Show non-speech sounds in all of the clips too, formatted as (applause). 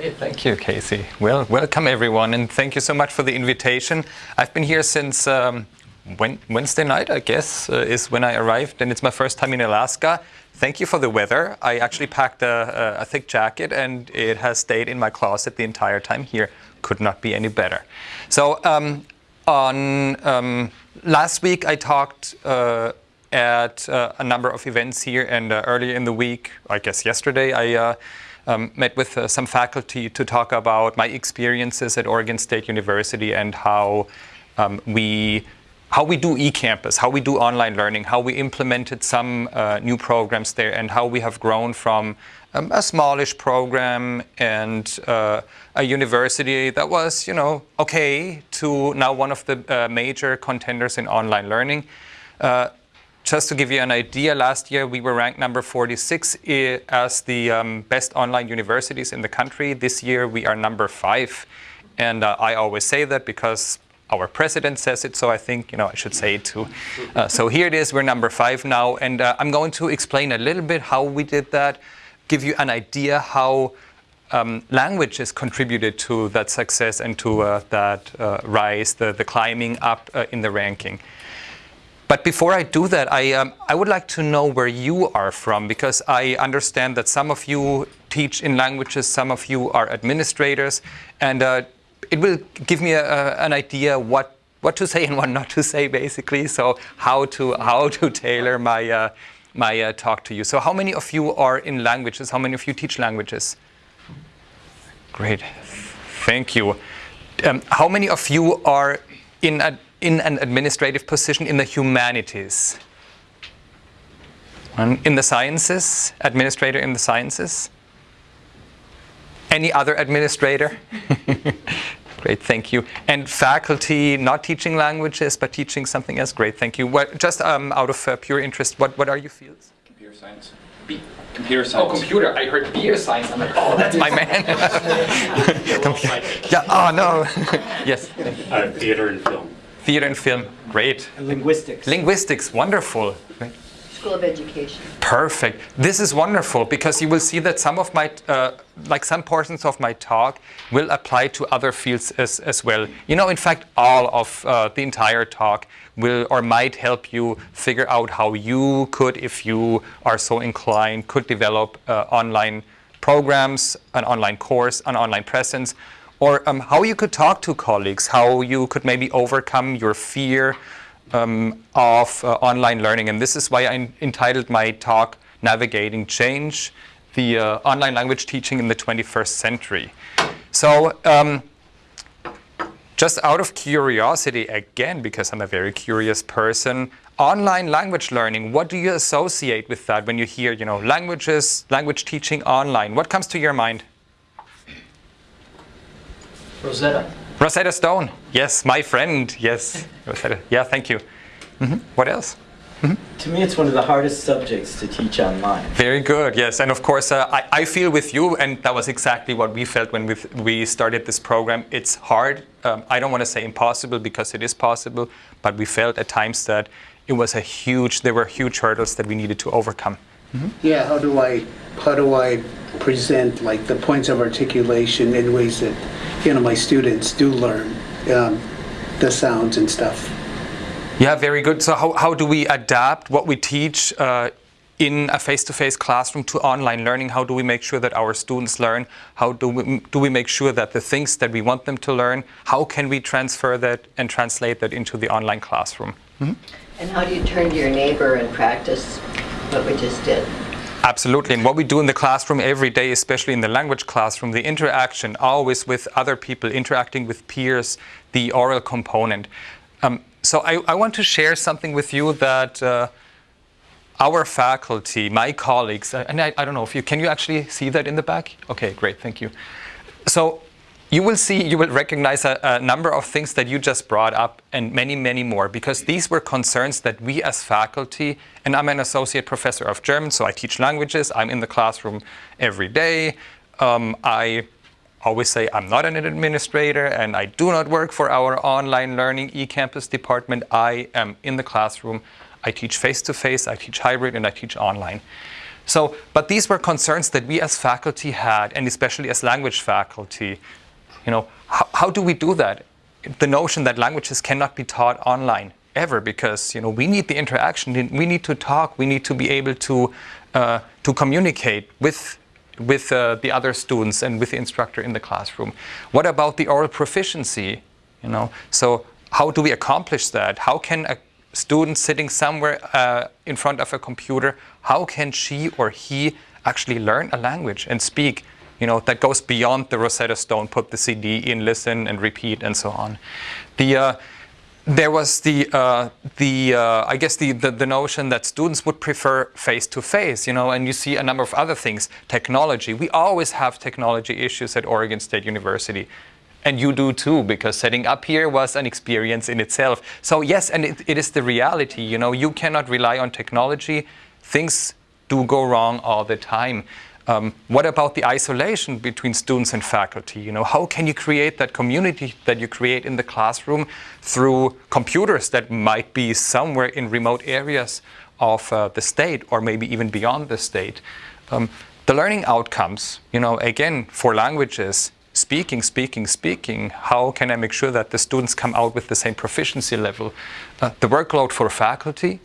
Thank you, Casey. Well, welcome everyone, and thank you so much for the invitation. I've been here since um, Wednesday night, I guess, uh, is when I arrived, and it's my first time in Alaska. Thank you for the weather. I actually packed a, a, a thick jacket, and it has stayed in my closet the entire time here. Could not be any better. So, um, on um, last week, I talked uh, at uh, a number of events here, and uh, earlier in the week, I guess yesterday, I uh, um, met with uh, some faculty to talk about my experiences at Oregon State University and how um, we how we do eCampus, how we do online learning, how we implemented some uh, new programs there, and how we have grown from um, a smallish program and uh, a university that was, you know, okay, to now one of the uh, major contenders in online learning. Just to give you an idea, last year we were ranked number 46 as the um, best online universities in the country. This year we are number five. And uh, I always say that because our president says it, so I think you know I should say it too. Uh, so here it is, we're number five now, and uh, I'm going to explain a little bit how we did that, give you an idea how um, languages contributed to that success and to uh, that uh, rise, the, the climbing up uh, in the ranking. But before I do that, I, um, I would like to know where you are from because I understand that some of you teach in languages, some of you are administrators, and uh, it will give me a, a, an idea what what to say and what not to say, basically. So how to how to tailor my uh, my uh, talk to you. So how many of you are in languages? How many of you teach languages? Great, thank you. Um, how many of you are in a in an administrative position in the humanities? in the sciences, administrator in the sciences? Any other administrator? (laughs) Great, thank you. And faculty, not teaching languages, but teaching something else. Great, thank you. What, just um, out of uh, pure interest, what, what are your fields? Computer science. B computer science. Oh, computer. I heard beer science. I'm like, oh, that's my man. (laughs) (laughs) yeah, oh, no. yes. Uh, theater and film. Theater and film, great. And linguistics. Linguistics, wonderful. School of Education. Perfect. This is wonderful because you will see that some of my, uh, like some portions of my talk will apply to other fields as, as well. You know, in fact, all of uh, the entire talk will or might help you figure out how you could, if you are so inclined, could develop uh, online programs, an online course, an online presence, or um, how you could talk to colleagues, how you could maybe overcome your fear um, of uh, online learning. And this is why I entitled my talk, Navigating Change, the uh, online language teaching in the 21st century. So um, just out of curiosity, again, because I'm a very curious person, online language learning, what do you associate with that when you hear, you know, languages, language teaching online? What comes to your mind? Rosetta. Rosetta Stone. Yes, my friend. Yes. Rosetta. Yeah, thank you. Mm -hmm. What else? Mm -hmm. To me, it's one of the hardest subjects to teach online. Very good, yes. And of course, uh, I, I, feel with you, and that was exactly what we felt when we, we started this program. It's hard. Um, I don't want to say impossible because it is possible, but we felt at times that it was a huge, there were huge hurdles that we needed to overcome. Mm -hmm. Yeah, how do I, how do I present like the points of articulation in ways that you know, my students do learn um, the sounds and stuff. Yeah, very good. So how, how do we adapt what we teach uh, in a face-to-face -face classroom to online learning? How do we make sure that our students learn? How do we, do we make sure that the things that we want them to learn, how can we transfer that and translate that into the online classroom? Mm -hmm. And how do you turn to your neighbor and practice what we just did? Absolutely. And what we do in the classroom every day, especially in the language classroom, the interaction always with other people, interacting with peers, the oral component. Um, so I, I, want to share something with you that uh, our faculty, my colleagues, and I, I don't know if you, can you actually see that in the back? Okay, great, thank you. So you will see, you will recognize a, a, number of things that you just brought up and many, many more because these were concerns that we as faculty, and I'm an associate professor of German, so I teach languages, I'm in the classroom every day. Um, I always say I'm not an administrator and I do not work for our online learning eCampus department. I am in the classroom. I teach face-to-face, -face, I teach hybrid, and I teach online. So, but these were concerns that we as faculty had, and especially as language faculty. You know, how, how do we do that? The notion that languages cannot be taught online ever because you know we need the interaction we need to talk we need to be able to uh, to communicate with with uh, the other students and with the instructor in the classroom. What about the oral proficiency? You know so how do we accomplish that? How can a student sitting somewhere uh, in front of a computer how can she or he actually learn a language and speak you know that goes beyond the rosetta stone put the cd in listen and repeat and so on the uh, there was the, uh, the uh, I guess the, the, the, notion that students would prefer face-to-face, -face, you know, and you see a number of other things. Technology, we always have technology issues at Oregon State University. And you do too, because setting up here was an experience in itself. So yes, and it, it is the reality, you know, you cannot rely on technology. Things do go wrong all the time. Um, what about the isolation between students and faculty? You know, how can you create that community that you create in the classroom through computers that might be somewhere in remote areas of uh, the state or maybe even beyond the state? Um, the learning outcomes, you know, again, for languages, speaking, speaking, speaking, how can I make sure that the students come out with the same proficiency level? Uh, the workload for faculty,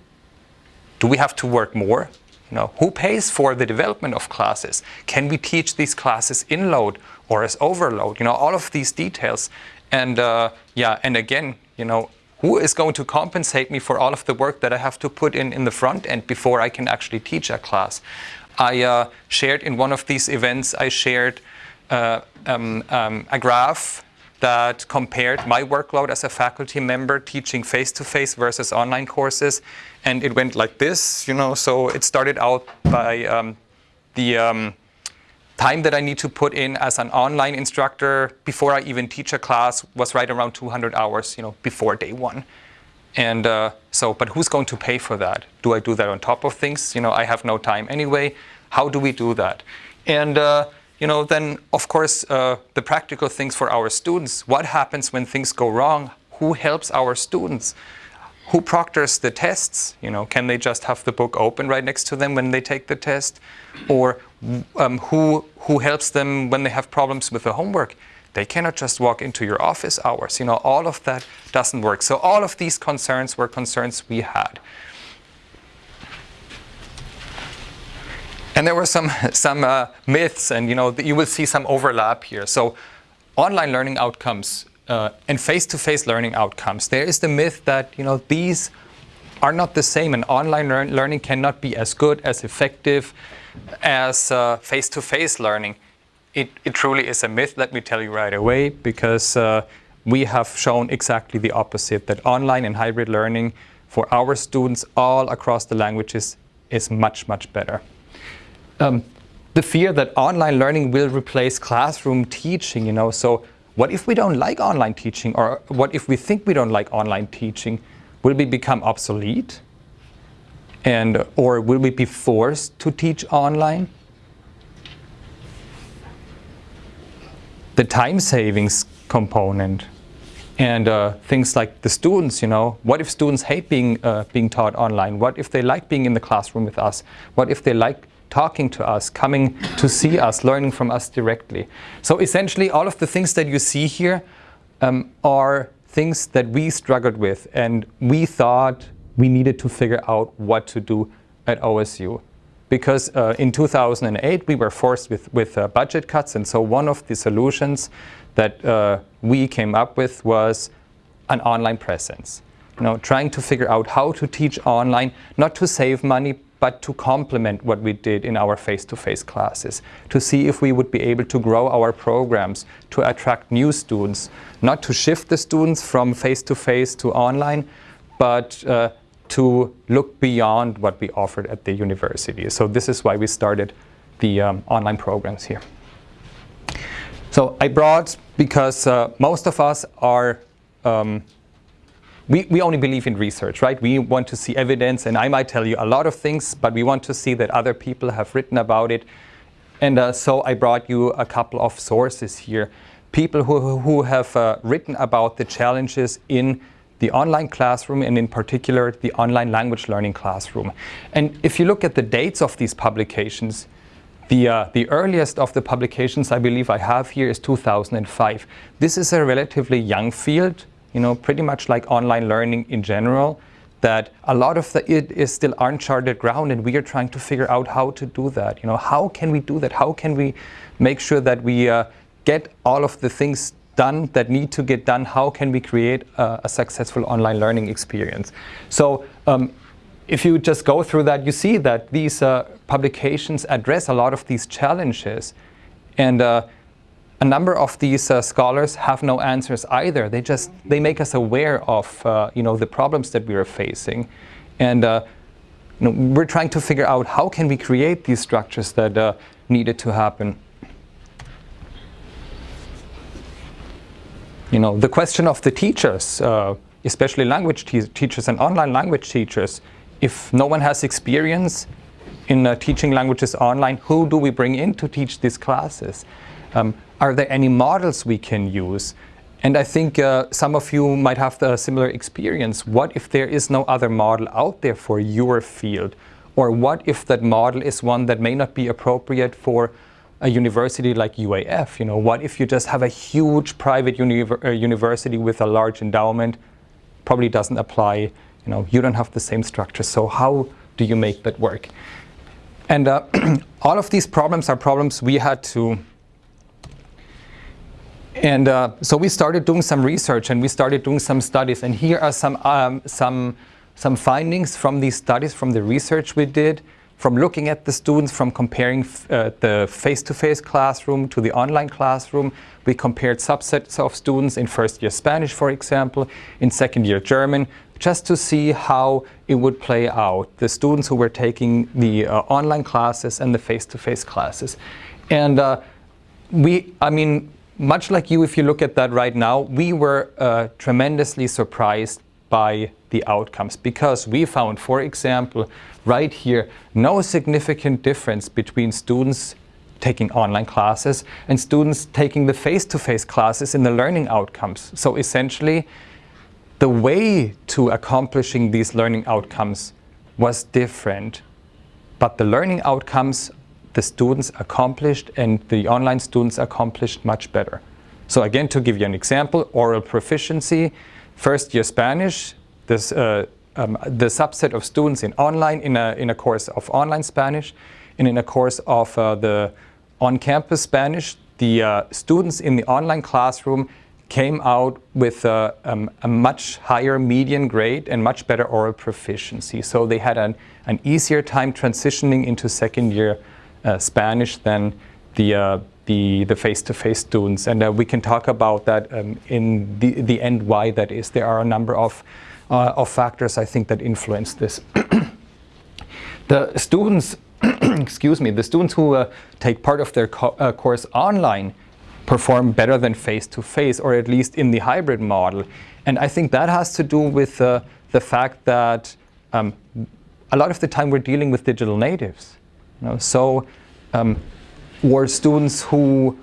do we have to work more? You know, who pays for the development of classes? Can we teach these classes in load or as overload? You know, all of these details. And uh, yeah, and again, you know, who is going to compensate me for all of the work that I have to put in in the front end before I can actually teach a class? I uh, shared in one of these events, I shared uh, um, um, a graph that compared my workload as a faculty member teaching face-to-face -face versus online courses. And it went like this, you know, so it started out by um, the um, time that I need to put in as an online instructor before I even teach a class was right around 200 hours, you know, before day one. And uh, so, but who's going to pay for that? Do I do that on top of things? You know, I have no time anyway. How do we do that? And uh, you know, then of course uh, the practical things for our students. What happens when things go wrong? Who helps our students? Who proctors the tests? You know, can they just have the book open right next to them when they take the test? Or um, who, who helps them when they have problems with the homework? They cannot just walk into your office hours. You know, all of that doesn't work. So all of these concerns were concerns we had. And there were some, (laughs) some uh, myths, and you know, you will see some overlap here. So online learning outcomes uh, and face-to-face -face learning outcomes, there is the myth that you know, these are not the same, and online lear learning cannot be as good, as effective as uh, face-to-face -face learning. It, it, truly is a myth, let me tell you right away, because uh, we have shown exactly the opposite, that online and hybrid learning for our students all across the languages is much, much better um, the fear that online learning will replace classroom teaching, you know, so what if we don't like online teaching or what if we think we don't like online teaching? Will we become obsolete? And, or will we be forced to teach online? The time savings component and uh, things like the students, you know, what if students hate being, uh, being taught online? What if they like being in the classroom with us? What if they like talking to us, coming to see us, learning from us directly. So essentially all of the things that you see here um, are things that we struggled with and we thought we needed to figure out what to do at OSU. Because uh, in 2008 we were forced with, with uh, budget cuts and so one of the solutions that uh, we came up with was an online presence. You know, trying to figure out how to teach online, not to save money, but to complement what we did in our face-to-face -face classes, to see if we would be able to grow our programs, to attract new students, not to shift the students from face-to-face -to, -face to online, but uh, to look beyond what we offered at the university. So this is why we started the um, online programs here. So I brought, because uh, most of us are um, we, we only believe in research, right? We want to see evidence, and I might tell you a lot of things, but we want to see that other people have written about it. And uh, so I brought you a couple of sources here. People who, who have uh, written about the challenges in the online classroom and in particular the online language learning classroom. And if you look at the dates of these publications, the, uh, the earliest of the publications I believe I have here is 2005. This is a relatively young field, you know, pretty much like online learning in general, that a lot of the, it is still uncharted ground and we are trying to figure out how to do that. You know, how can we do that? How can we make sure that we uh, get all of the things done that need to get done? How can we create a, successful online learning experience? So um, if you just go through that, you see that these uh, publications address a lot of these challenges. And uh, a number of these uh, scholars have no answers either. They just, they make us aware of, uh, you know, the problems that we are facing. And uh, you know, we're trying to figure out how can we create these structures that uh, needed to happen. You know, the question of the teachers, especially language te teachers and online language teachers, if no one has experience in uh, teaching languages online, who do we bring in to teach these classes? Um, are there any models we can use? And I think uh, some of you might have the similar experience. What if there is no other model out there for your field? Or what if that model is one that may not be appropriate for a university like UAF? You know, what if you just have a huge private uni uh, university with a large endowment? Probably doesn't apply you know, you don't have the same structure. So how do you make that work? And uh, (clears throat) all of these problems are problems we had to and uh, so we started doing some research and we started doing some studies. And here are some, um, some, some findings from these studies, from the research we did, from looking at the students, from comparing uh, the face-to-face -face classroom to the online classroom. We compared subsets of students in first year Spanish, for example, in second year German, just to see how it would play out, the students who were taking the uh, online classes and the face-to-face -face classes. And uh, we, I mean, much like you, if you look at that right now, we were uh, tremendously surprised by the outcomes because we found, for example, right here, no significant difference between students taking online classes and students taking the face-to-face -face classes in the learning outcomes. So essentially, the way to accomplishing these learning outcomes was different. But the learning outcomes the students accomplished and the online students accomplished much better. So again, to give you an example, oral proficiency, first year Spanish, this, uh, um, the subset of students in online, in a, in a course of online Spanish, and in a course of uh, the on-campus Spanish, the uh, students in the online classroom came out with a, um, a, much higher median grade and much better oral proficiency. So they had an, an easier time transitioning into second year Spanish than the, uh, the, the face-to-face -face students. And uh, we can talk about that um, in the, the end why that is. There are a number of, uh, of factors I think that influence this. (coughs) the students, (coughs) excuse me, the students who uh, take part of their co uh, course online perform better than face-to-face, -face, or at least in the hybrid model. And I think that has to do with uh, the fact that um, a lot of the time we're dealing with digital natives. You know? So, um, or students who,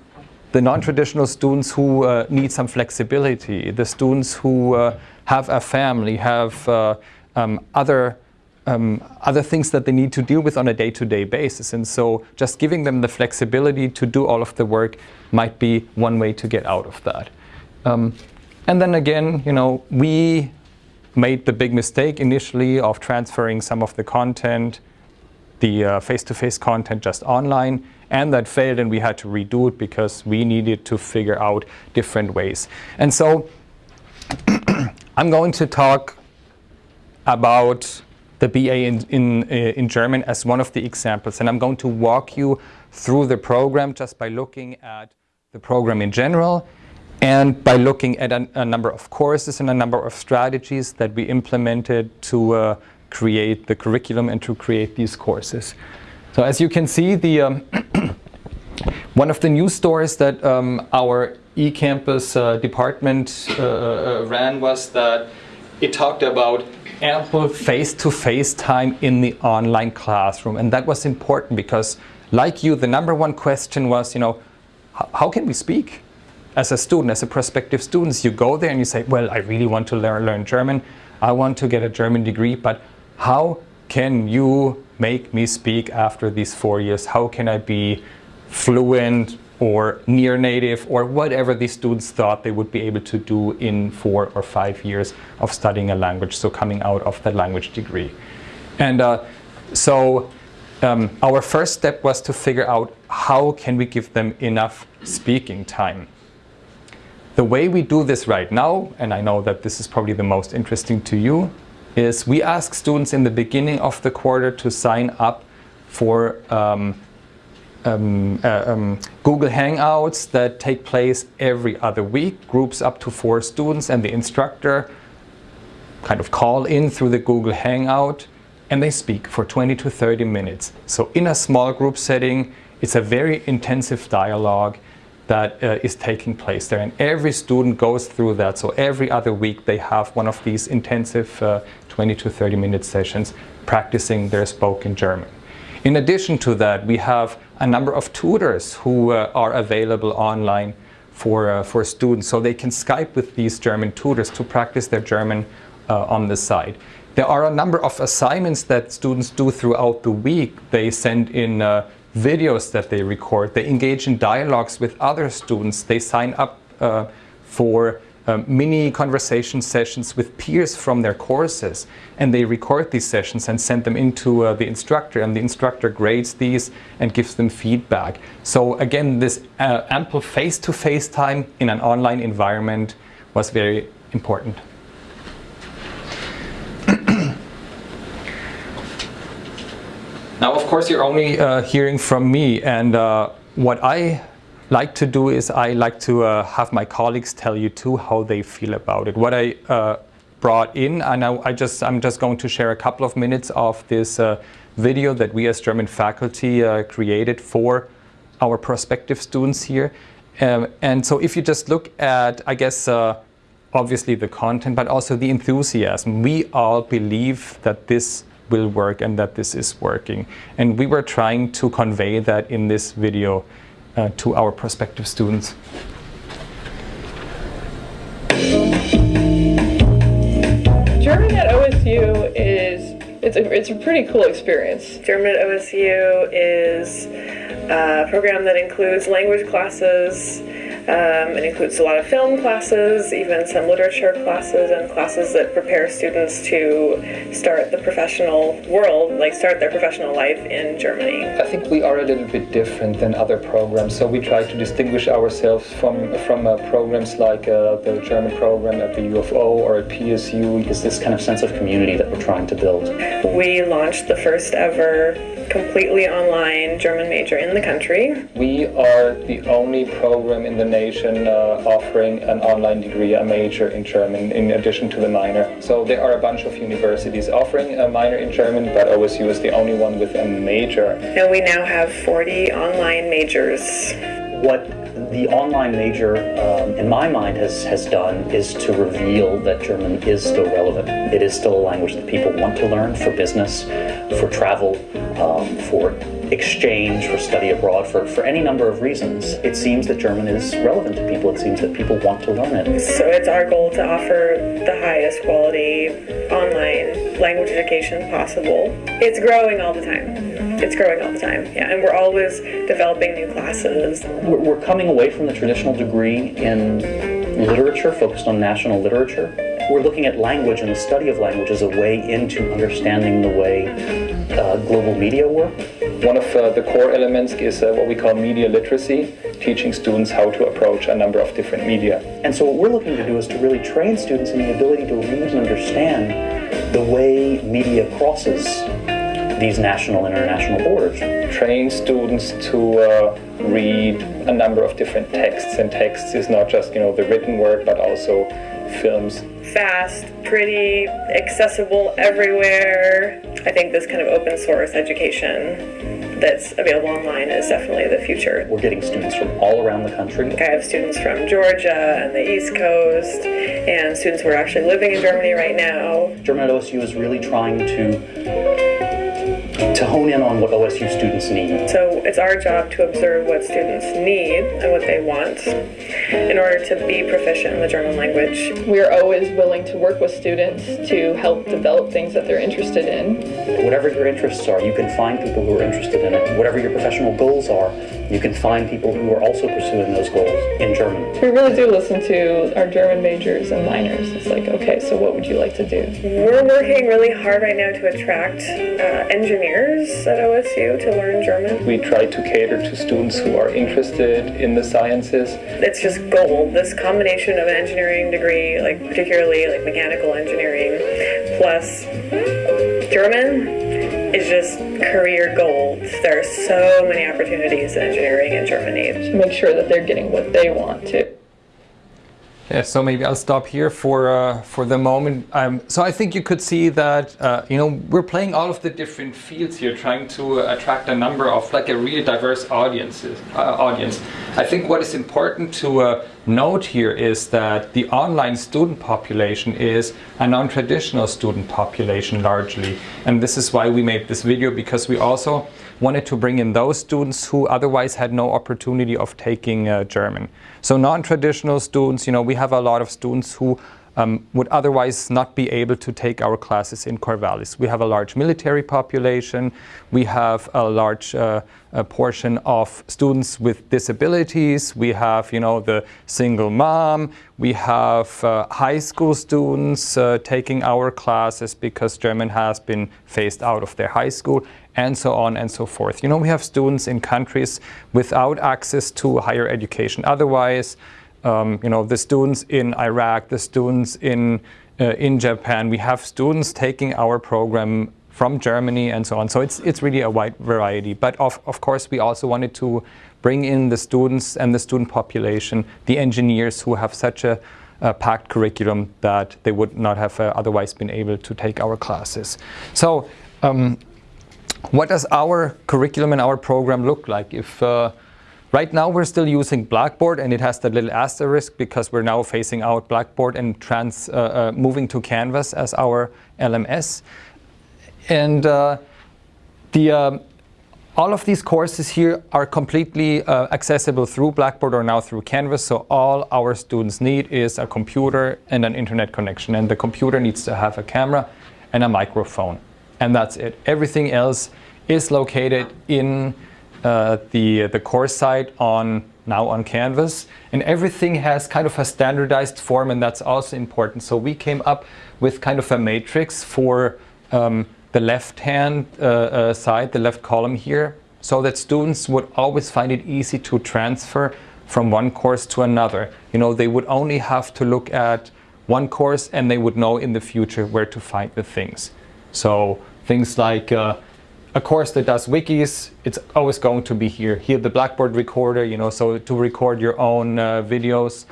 the non-traditional students who uh, need some flexibility, the students who uh, have a family, have uh, um, other um, other things that they need to deal with on a day-to-day -day basis. And so just giving them the flexibility to do all of the work might be one way to get out of that. Um, and then again, you know, we made the big mistake initially of transferring some of the content, the uh, face-to-face -face content just online, and that failed and we had to redo it because we needed to figure out different ways. And so (clears throat) I'm going to talk about the BA in, in, uh, in German as one of the examples. And I'm going to walk you through the program just by looking at the program in general and by looking at a, a number of courses and a number of strategies that we implemented to uh, create the curriculum and to create these courses. So as you can see, the um, (clears throat) one of the news stories that um, our eCampus uh, department uh, uh ran was that it talked about ample face-to-face -face time in the online classroom. And that was important because, like you, the number one question was, you know, how can we speak? as a student, as a prospective student, you go there and you say, well, I really want to learn, learn German. I want to get a German degree, but how can you make me speak after these four years? How can I be fluent or near native or whatever these students thought they would be able to do in four or five years of studying a language, so coming out of that language degree. And uh, so um, our first step was to figure out how can we give them enough speaking time. The way we do this right now, and I know that this is probably the most interesting to you, is we ask students in the beginning of the quarter to sign up for um, um, uh, um, Google Hangouts that take place every other week, groups up to four students and the instructor kind of call in through the Google Hangout and they speak for 20 to 30 minutes. So in a small group setting, it's a very intensive dialogue that uh, is taking place there. And every student goes through that. So every other week they have one of these intensive uh, 20 to 30 minute sessions practicing their spoken German. In addition to that, we have a number of tutors who uh, are available online for, uh, for students. So they can Skype with these German tutors to practice their German uh, on the side. There are a number of assignments that students do throughout the week. They send in uh, videos that they record. They engage in dialogues with other students. They sign up uh, for um, mini conversation sessions with peers from their courses and they record these sessions and send them into uh, the instructor and the instructor grades these and gives them feedback. So again this uh, ample face-to-face -face time in an online environment was very important. Now of course you're only uh, hearing from me and uh, what I like to do is I like to uh, have my colleagues tell you too how they feel about it. What I uh, brought in, and I, I, just, I'm just going to share a couple of minutes of this uh, video that we as German faculty uh, created for our prospective students here. Um, and so if you just look at, I guess, obviously the content, but also the enthusiasm, we all believe that this will work and that this is working. And we were trying to convey that in this video uh, to our prospective students. German at OSU is it's a, it's a pretty cool experience. German at OSU is a program that includes language classes, um, it includes a lot of film classes, even some literature classes, and classes that prepare students to start the professional world, like start their professional life in Germany. I think we are a little bit different than other programs, so we try to distinguish ourselves from from uh, programs like uh, the German program at the UFO or at PSU. Is this kind of sense of community that we're trying to build? We launched the first ever completely online German major in the country. We are the only program in the nation uh, offering an online degree, a major in German, in addition to the minor. So there are a bunch of universities offering a minor in German, but OSU is the only one with a major. And we now have 40 online majors. What the online major, um, in my mind, has, has done is to reveal that German is still relevant. It is still a language that people want to learn for business, for travel, um, for exchange, for study abroad, for, for any number of reasons. It seems that German is relevant to people. It seems that people want to learn it. So it's our goal to offer the highest quality online language education possible. It's growing all the time. It's growing all the time, yeah, and we're always developing new classes. We're, we're coming away from the traditional degree in literature, focused on national literature. We're looking at language and the study of language as a way into understanding the way uh, global media work. One of uh, the core elements is uh, what we call media literacy, teaching students how to approach a number of different media. And so what we're looking to do is to really train students in the ability to read and understand the way media crosses these national and international borders. Train students to uh, read a number of different texts, and texts is not just you know the written word, but also films. Fast, pretty, accessible everywhere. I think this kind of open source education that's available online is definitely the future. We're getting students from all around the country. I have students from Georgia and the East Coast, and students who are actually living in Germany right now. German at OSU is really trying to to hone in on what OSU students need. So it's our job to observe what students need and what they want in order to be proficient in the German language. We are always willing to work with students to help develop things that they're interested in. Whatever your interests are, you can find people who are interested in it. Whatever your professional goals are, you can find people who are also pursuing those goals in German. We really do listen to our German majors and minors. It's like, okay, so what would you like to do? We're working really hard right now to attract uh, engineers at OSU to learn German. We try to cater to students who are interested in the sciences. It's just gold. This combination of an engineering degree, like particularly like mechanical engineering, plus German is just career gold. There are so many opportunities in engineering in Germany. To make sure that they're getting what they want to. Yeah, so maybe I'll stop here for uh, for the moment. Um, so I think you could see that uh, you know we're playing all of the different fields here, trying to attract a number of like a really diverse audiences uh, audience. I think what is important to uh, note here is that the online student population is a non-traditional student population largely, and this is why we made this video because we also wanted to bring in those students who otherwise had no opportunity of taking uh, German. So non-traditional students, you know, we have a lot of students who um, would otherwise not be able to take our classes in Corvallis. We have a large military population. We have a large uh, a portion of students with disabilities. We have, you know, the single mom. We have uh, high school students uh, taking our classes because German has been phased out of their high school and so on and so forth. You know, we have students in countries without access to higher education. Otherwise, um, you know, the students in Iraq, the students in, uh, in Japan, we have students taking our program from Germany and so on. So it's, it's really a wide variety. But of, of course, we also wanted to bring in the students and the student population, the engineers who have such a, packed curriculum that they would not have uh, otherwise been able to take our classes. So um, what does our curriculum and our program look like? If uh, Right now we're still using Blackboard and it has that little asterisk because we're now phasing out Blackboard and trans, uh, uh, moving to Canvas as our LMS. And uh, the, um, all of these courses here are completely uh, accessible through Blackboard or now through Canvas. So all our students need is a computer and an internet connection. And the computer needs to have a camera and a microphone. And that's it. Everything else is located in uh, the, the course site on now on Canvas. And everything has kind of a standardized form and that's also important. So we came up with kind of a matrix for um, the left-hand uh, uh, side, the left column here, so that students would always find it easy to transfer from one course to another. You know, they would only have to look at one course and they would know in the future where to find the things. So things like uh, a course that does wikis, it's always going to be here. Here, the Blackboard recorder, you know, so to record your own uh, videos,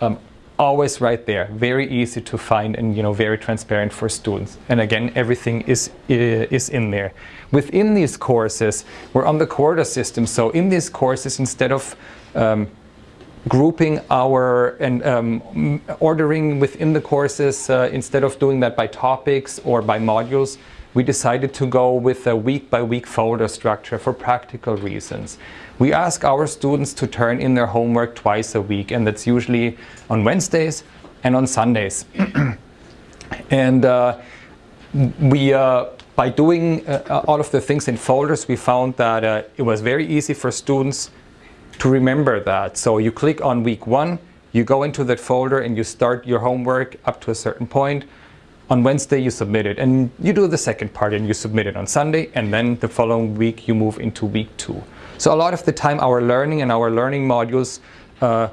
um, always right there. Very easy to find and, you know, very transparent for students. And again, everything is, is in there. Within these courses, we're on the quarter system. So in these courses, instead of um, grouping our and um, ordering within the courses, uh, instead of doing that by topics or by modules, we decided to go with a week-by-week -week folder structure for practical reasons. We ask our students to turn in their homework twice a week, and that's usually on Wednesdays and on Sundays. (clears throat) and uh, we, uh, by doing uh, all of the things in folders, we found that uh, it was very easy for students to remember that. So you click on week one, you go into that folder and you start your homework up to a certain point on Wednesday you submit it and you do the second part and you submit it on Sunday and then the following week you move into week two. So a lot of the time our learning and our learning modules, uh,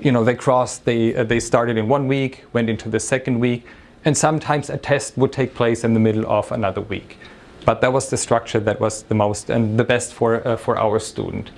you know, they crossed, they, uh, they started in one week, went into the second week and sometimes a test would take place in the middle of another week. But that was the structure that was the most and the best for, uh, for our student.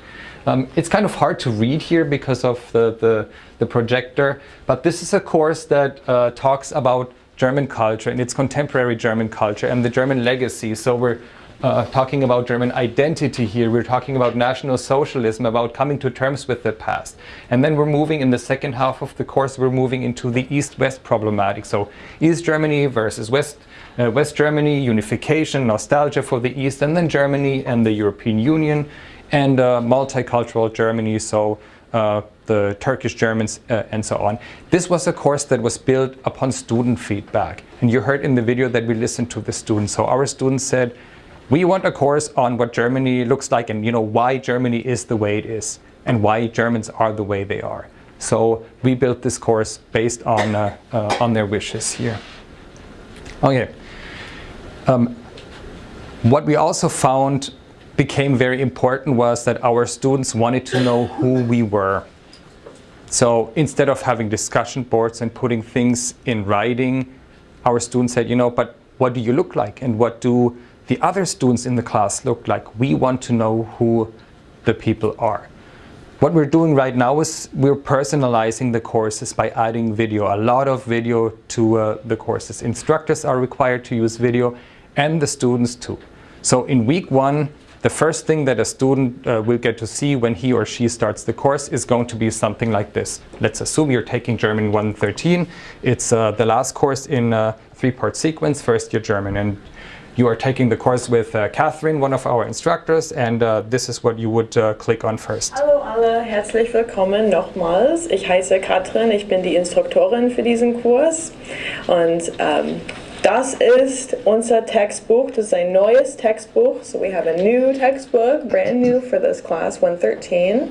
Um, it's kind of hard to read here because of the, the, the projector, but this is a course that uh, talks about German culture and its contemporary German culture and the German legacy. So we're uh, talking about German identity here. We're talking about National Socialism, about coming to terms with the past. And then we're moving in the second half of the course, we're moving into the East-West problematic. So East Germany versus West uh, West Germany, unification, nostalgia for the East, and then Germany and the European Union, and uh, multicultural Germany, so uh, the Turkish Germans uh, and so on. This was a course that was built upon student feedback. And you heard in the video that we listened to the students. So our students said, we want a course on what Germany looks like and you know why Germany is the way it is and why Germans are the way they are. So we built this course based on, uh, uh, on their wishes here. Okay. Um, what we also found became very important was that our students wanted to know who we were. So instead of having discussion boards and putting things in writing, our students said, you know, but what do you look like? And what do the other students in the class look like? We want to know who the people are. What we're doing right now is we're personalizing the courses by adding video, a lot of video to uh, the courses. Instructors are required to use video and the students too. So in week one, the first thing that a student uh, will get to see when he or she starts the course is going to be something like this. Let's assume you're taking German 113. It's uh, the last course in a three-part sequence, first year German. And you are taking the course with uh, Catherine, one of our instructors, and uh, this is what you would uh, click on first. Hallo alle, herzlich willkommen nochmals. Ich heiße Katrin, ich bin die Instruktorin für diesen Kurs und ähm, Das ist unser Textbuch. Das ist ein neues Textbuch. So we have a new textbook, brand new for this class, 113,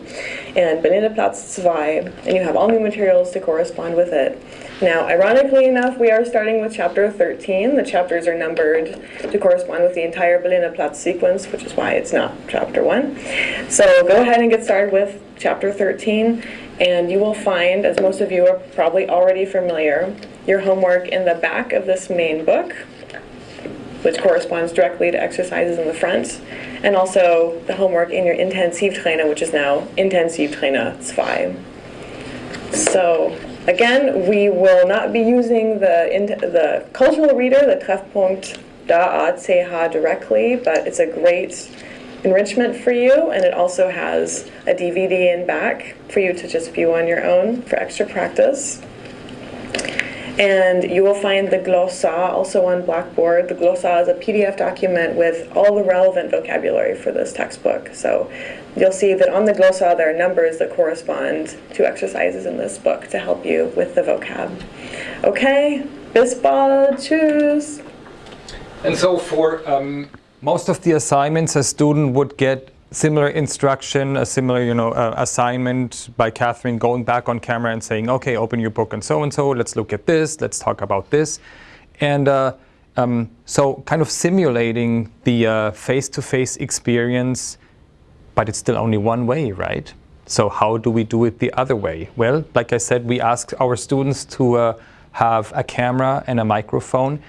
and Berliner Platz 2, and you have all new materials to correspond with it. Now, ironically enough, we are starting with chapter 13. The chapters are numbered to correspond with the entire Berliner Platz sequence, which is why it's not chapter 1. So go ahead and get started with chapter 13, and you will find, as most of you are probably already familiar, your homework in the back of this main book, which corresponds directly to exercises in the front, and also the homework in your Intensivtrainer, which is now Intensivtrainer 2. So again, we will not be using the, the cultural reader, the Treffpunkt D-A-CH directly, but it's a great enrichment for you, and it also has a DVD in back for you to just view on your own for extra practice. And you will find the glossa also on Blackboard. The glossa is a PDF document with all the relevant vocabulary for this textbook. So you'll see that on the glossa there are numbers that correspond to exercises in this book to help you with the vocab. Okay, bis bald, tschüss. And so for um, most of the assignments, a student would get similar instruction, a similar you know uh, assignment by Catherine going back on camera and saying, okay, open your book and so and so, let's look at this, let's talk about this. And uh, um, so kind of simulating the uh, face-to-face -face experience, but it's still only one way, right? So how do we do it the other way? Well, like I said, we ask our students to uh, have a camera and a microphone.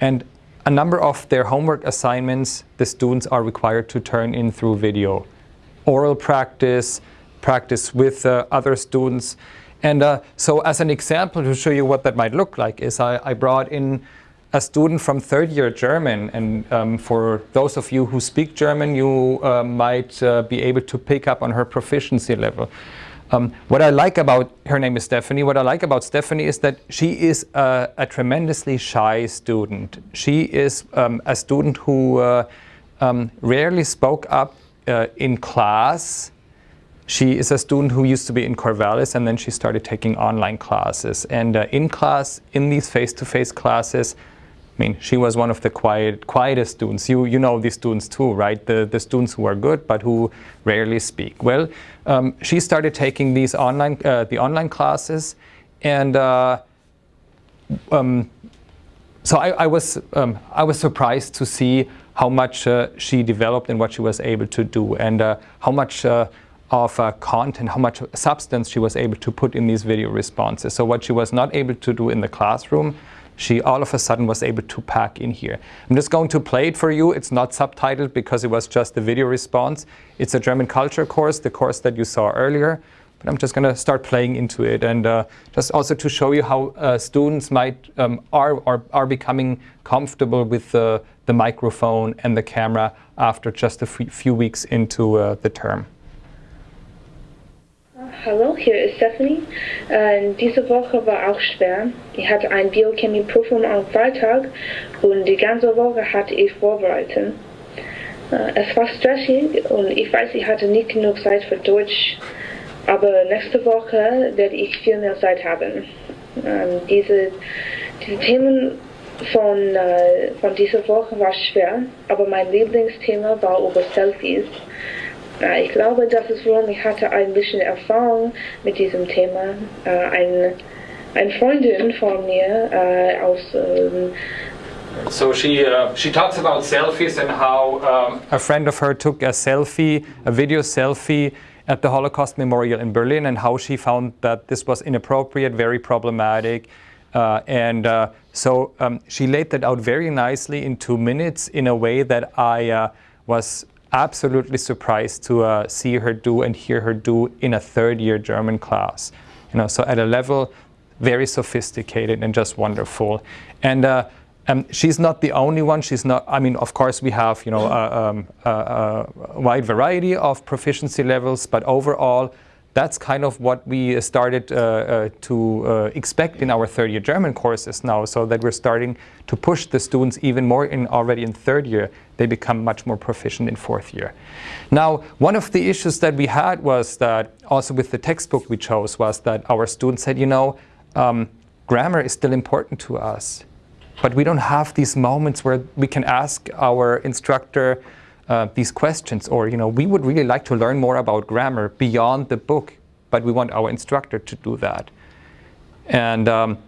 And a number of their homework assignments the students are required to turn in through video. Oral practice, practice with uh, other students. And uh, so as an example to show you what that might look like is I, I brought in a student from third year German and um, for those of you who speak German you uh, might uh, be able to pick up on her proficiency level. Um, what I like about, her name is Stephanie, what I like about Stephanie is that she is a, a tremendously shy student. She is um, a student who uh, um, rarely spoke up uh, in class. She is a student who used to be in Corvallis and then she started taking online classes. And uh, in class, in these face-to-face -face classes, I mean, she was one of the quiet, quietest students. You, you know these students too, right? The, the students who are good, but who rarely speak. Well, um, she started taking these online, uh, the online classes, and uh, um, so I, I was, um, I was surprised to see how much uh, she developed and what she was able to do, and uh, how much uh, of uh, content, how much substance she was able to put in these video responses. So what she was not able to do in the classroom, she all of a sudden was able to pack in here. I'm just going to play it for you. It's not subtitled because it was just the video response. It's a German culture course, the course that you saw earlier. But I'm just going to start playing into it and uh, just also to show you how uh, students might um, are, are, are becoming comfortable with the, the microphone and the camera after just a few weeks into uh, the term. Hallo, hier ist Stephanie. Äh, diese Woche war auch schwer. Ich hatte ein Biochemie-Prüfung am Freitag und die ganze Woche hatte ich vorbereitet. Äh, es war stressig und ich weiß, ich hatte nicht genug Zeit für Deutsch, aber nächste Woche werde ich viel mehr Zeit haben. Ähm, diese, diese Themen von, äh, von dieser Woche war schwer, aber mein Lieblingsthema war über Selfies. Äh, ich glaube, das ist warum ich hatte ein bisschen Erfahrung mit diesem Thema. Äh, ein, eine Freundin von mir äh, aus ähm, So she uh, she talks about selfies and how um, a friend of her took a selfie, a video selfie at the Holocaust Memorial in Berlin, and how she found that this was inappropriate, very problematic, uh, and uh, so um, she laid that out very nicely in two minutes in a way that I uh, was absolutely surprised to uh, see her do and hear her do in a third year German class. You know, so at a level very sophisticated and just wonderful. And uh, um, she's not the only one. She's not. I mean, of course, we have you know a, um, a, a wide variety of proficiency levels, but overall, that's kind of what we started uh, uh, to uh, expect in our third year German courses now. So that we're starting to push the students even more in already in third year. They become much more proficient in fourth year. Now, one of the issues that we had was that also with the textbook we chose was that our students said, you know, um, grammar is still important to us but we don't have these moments where we can ask our instructor uh, these questions or you know we would really like to learn more about grammar beyond the book but we want our instructor to do that and um,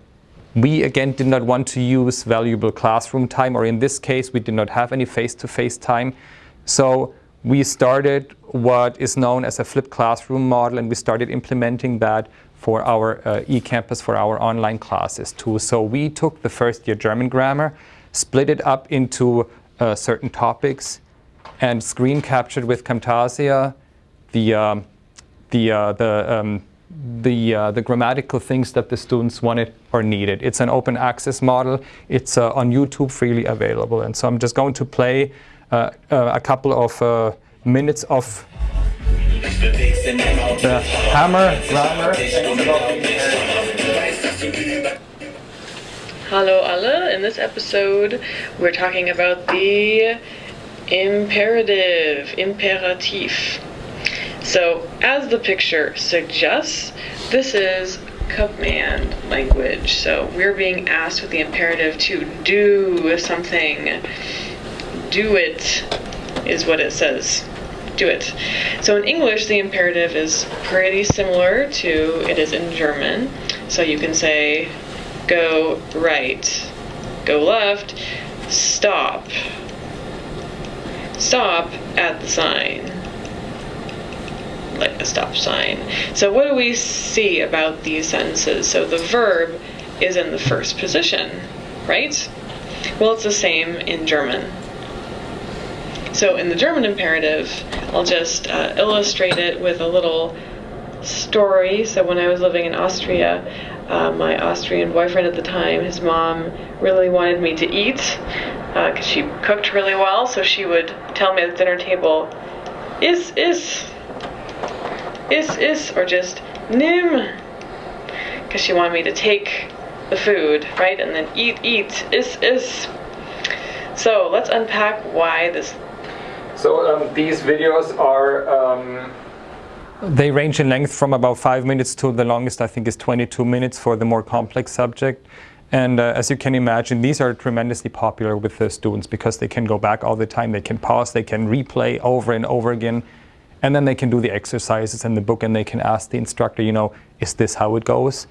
we again did not want to use valuable classroom time or in this case we did not have any face-to-face -face time so we started what is known as a flipped classroom model and we started implementing that for our uh, eCampus, for our online classes too. So we took the first year German grammar, split it up into uh, certain topics, and screen captured with Camtasia the, um, the, uh, the, um, the, uh, the grammatical things that the students wanted or needed. It's an open access model. It's uh, on YouTube freely available. And so I'm just going to play uh, a couple of minutes of the hammer, grammar. Hello alle, in this episode we're talking about the imperative, Imperativ. So as the picture suggests, this is command language. So we're being asked with the imperative to do something. Do it is what it says do it. So in English, the imperative is pretty similar to it is in German. So you can say, go right, go left, stop. Stop at the sign. Like a stop sign. So what do we see about these sentences? So the verb is in the first position, right? Well, it's the same in German. So in the German imperative, I'll just uh, illustrate it with a little story. So when I was living in Austria, uh, my Austrian boyfriend at the time, his mom really wanted me to eat because uh, she cooked really well. So she would tell me at the dinner table, is, is, is, is, or just nim, because she wanted me to take the food, right? And then eat, eat, is, is. So let's unpack why this so um, these videos are, um, they range in length from about five minutes to the longest I think is 22 minutes for the more complex subject. And uh, as you can imagine, these are tremendously popular with the students because they can go back all the time, they can pause, they can replay over and over again, and then they can do the exercises in the book and they can ask the instructor, you know, is this how it goes?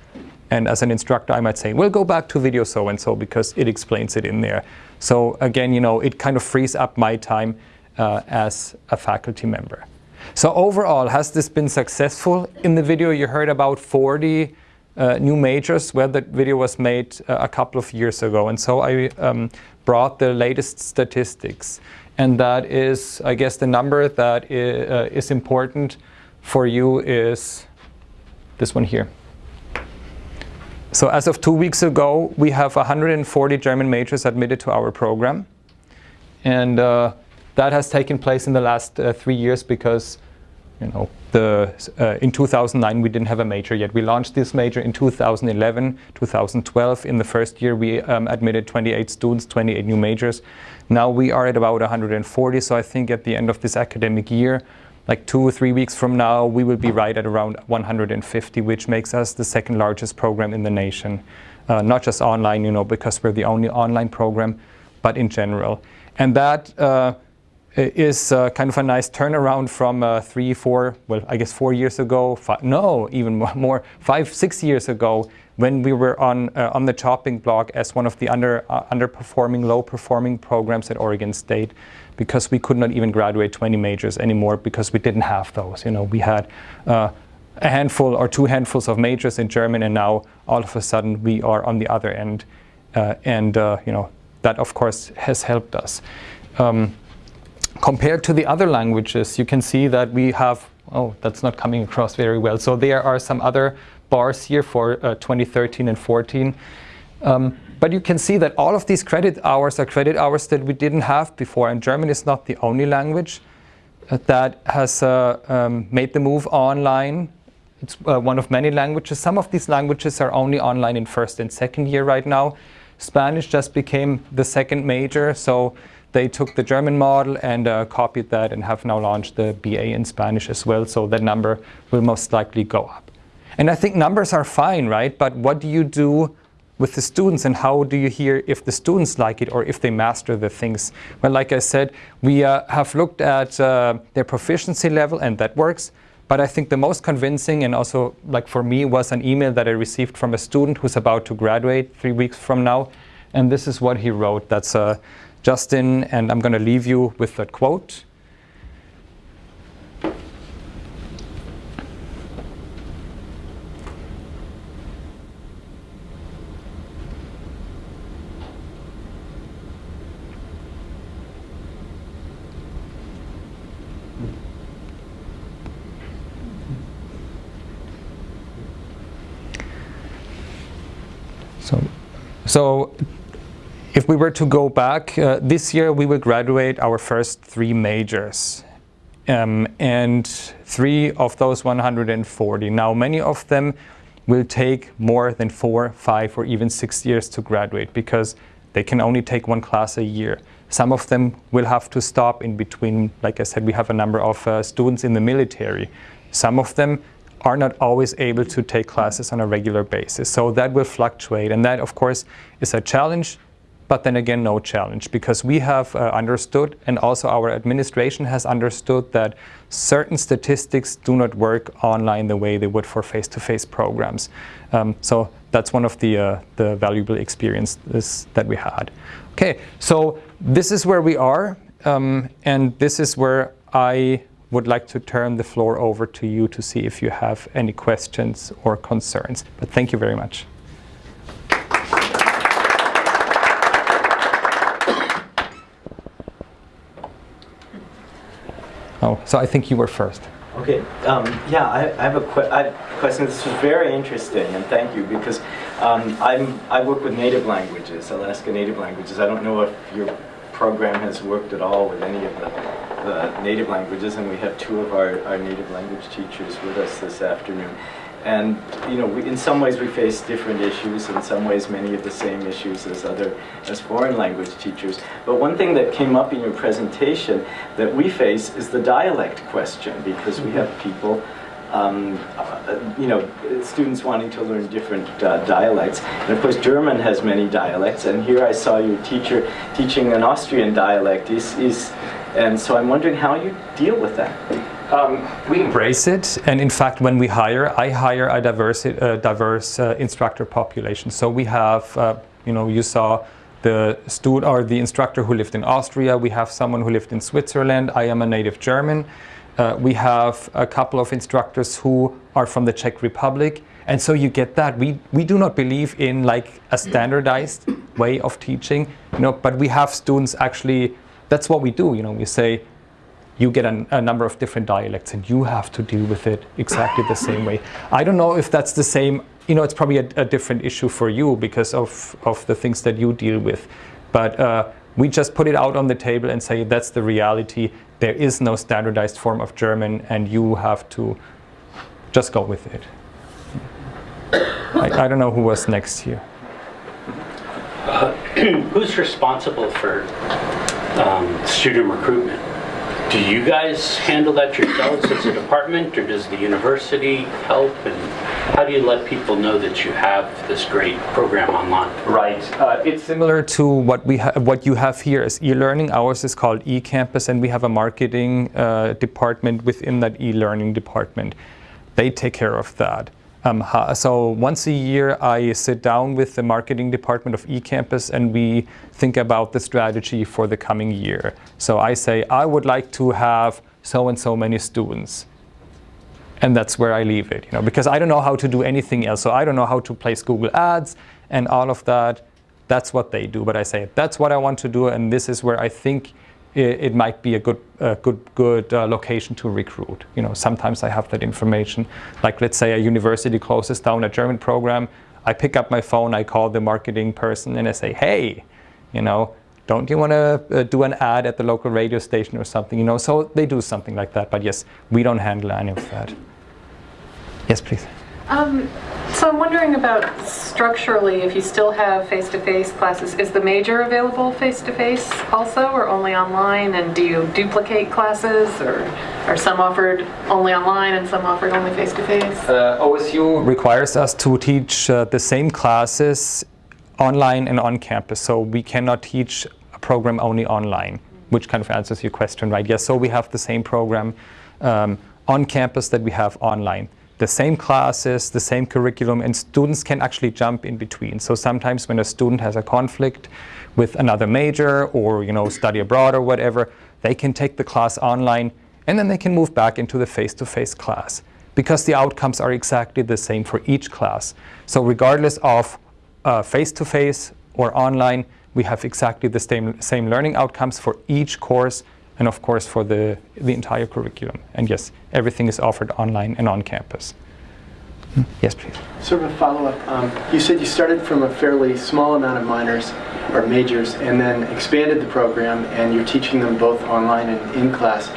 And as an instructor, I might say, well, go back to video so-and-so because it explains it in there. So again, you know, it kind of frees up my time uh, as a faculty member. So overall, has this been successful? In the video you heard about 40 uh, new majors where the video was made uh, a couple of years ago. And so I um, brought the latest statistics. And that is, I guess the number that uh, is important for you is this one here. So as of two weeks ago, we have 140 German majors admitted to our program. And uh, that has taken place in the last uh, three years because you know, the, uh, in 2009 we didn't have a major yet. We launched this major in 2011, 2012. In the first year we um, admitted 28 students, 28 new majors. Now we are at about 140, so I think at the end of this academic year, like two or three weeks from now, we will be right at around 150, which makes us the second largest program in the nation. Uh, not just online, you know, because we're the only online program, but in general. And that uh, is uh, kind of a nice turnaround from uh, three, four, well, I guess four years ago, five, no, even (laughs) more, five, six years ago, when we were on, uh, on the chopping block as one of the under, uh, underperforming, low-performing programs at Oregon State, because we could not even graduate 20 majors anymore because we didn't have those. You know, we had uh, a handful or two handfuls of majors in German, and now all of a sudden we are on the other end, uh, and you know that of course has helped us. Um, compared to the other languages, you can see that we have, oh, that's not coming across very well. So there are some other bars here for uh, 2013 and 14. Um, but you can see that all of these credit hours are credit hours that we didn't have before. And German is not the only language uh, that has uh, um, made the move online. It's uh, one of many languages. Some of these languages are only online in first and second year right now. Spanish just became the second major. So they took the German model and uh, copied that and have now launched the BA in Spanish as well. So that number will most likely go up. And I think numbers are fine, right? But what do you do with the students and how do you hear if the students like it or if they master the things? Well, like I said, we uh, have looked at uh, their proficiency level and that works. But I think the most convincing and also like for me was an email that I received from a student who's about to graduate three weeks from now. And this is what he wrote. That's uh, Justin, and I'm going to leave you with that quote. So, so if we were to go back, uh, this year we will graduate our first three majors. Um, and three of those 140. Now, many of them will take more than four, five, or even six years to graduate because they can only take one class a year. Some of them will have to stop in between. Like I said, we have a number of uh, students in the military. Some of them are not always able to take classes on a regular basis. So that will fluctuate. And that, of course, is a challenge, but then again, no challenge because we have uh, understood and also our administration has understood that certain statistics do not work online the way they would for face-to-face -face programs. Um, so that's one of the, uh, the valuable experiences that we had. Okay, so this is where we are um, and this is where I would like to turn the floor over to you to see if you have any questions or concerns. But thank you very much. Oh, so I think you were first. Okay, um, yeah, I, I have a que I question. This is very interesting, and thank you, because um, I'm, I work with native languages, Alaska Native languages. I don't know if your program has worked at all with any of the the native languages, and we have two of our, our native language teachers with us this afternoon. And you know, we, in some ways we face different issues, in some ways many of the same issues as other, as foreign language teachers. But one thing that came up in your presentation that we face is the dialect question, because we have people um, uh, you know, students wanting to learn different uh, dialects. And of course, German has many dialects. And here I saw your teacher teaching an Austrian dialect. Is, is and so I'm wondering how you deal with that. Um, we embrace it, and in fact, when we hire, I hire a diverse, uh, diverse uh, instructor population. So we have, uh, you know, you saw the student or the instructor who lived in Austria. We have someone who lived in Switzerland. I am a native German. Uh, we have a couple of instructors who are from the Czech Republic. And so you get that. We, we do not believe in like a standardized way of teaching, you know, but we have students actually that's what we do. You know, we say you get a, a, number of different dialects and you have to deal with it exactly the same way. I don't know if that's the same, you know, it's probably a, a different issue for you because of, of the things that you deal with. But uh, We just put it out on the table and say that's the reality. There is no standardized form of German and you have to just go with it. I, I don't know who was next here. Uh, (clears throat) who's responsible for um, student recruitment? Do you guys handle that yourselves as a department, or does the university help? And how do you let people know that you have this great program online? Right. Uh, it's similar to what we what you have here as e-learning. Ours is called eCampus, and we have a marketing uh, department within that e-learning department. They take care of that. Um, so once a year, I sit down with the marketing department of eCampus and we think about the strategy for the coming year. So I say, I would like to have so and so many students. And that's where I leave it, you know, because I don't know how to do anything else. So I don't know how to place Google Ads and all of that. That's what they do. But I say, that's what I want to do. And this is where I think it, it might be a good, good, good uh, location to recruit. You know, sometimes I have that information. Like let's say a university closes down a German program. I pick up my phone, I call the marketing person, and I say, hey, you know, don't you want to uh, do an ad at the local radio station or something? You know, so they do something like that. But yes, we don't handle any of that. Yes, please. Um, so I'm wondering about structurally, if you still have face-to-face -face classes, is the major available face-to-face -face also or only online? And do you duplicate classes or are some offered only online and some offered only face-to-face? -face? Uh, OSU requires us to teach uh, the same classes online and on campus. So we cannot teach a program only online, which kind of answers your question, right? Yes, so we have the same program um, on campus that we have online the same classes, the same curriculum, and students can actually jump in between. So sometimes when a student has a conflict with another major or you know study abroad or whatever, they can take the class online and then they can move back into the face-to-face -face class because the outcomes are exactly the same for each class. So regardless of uh, face-to-face -face or online, we have exactly the same, same learning outcomes for each course and of course for the, the entire curriculum. And yes, everything is offered online and on campus. Yes, please. Sort of a follow-up. Um, you said you started from a fairly small amount of minors or majors and then expanded the program and you're teaching them both online and in class.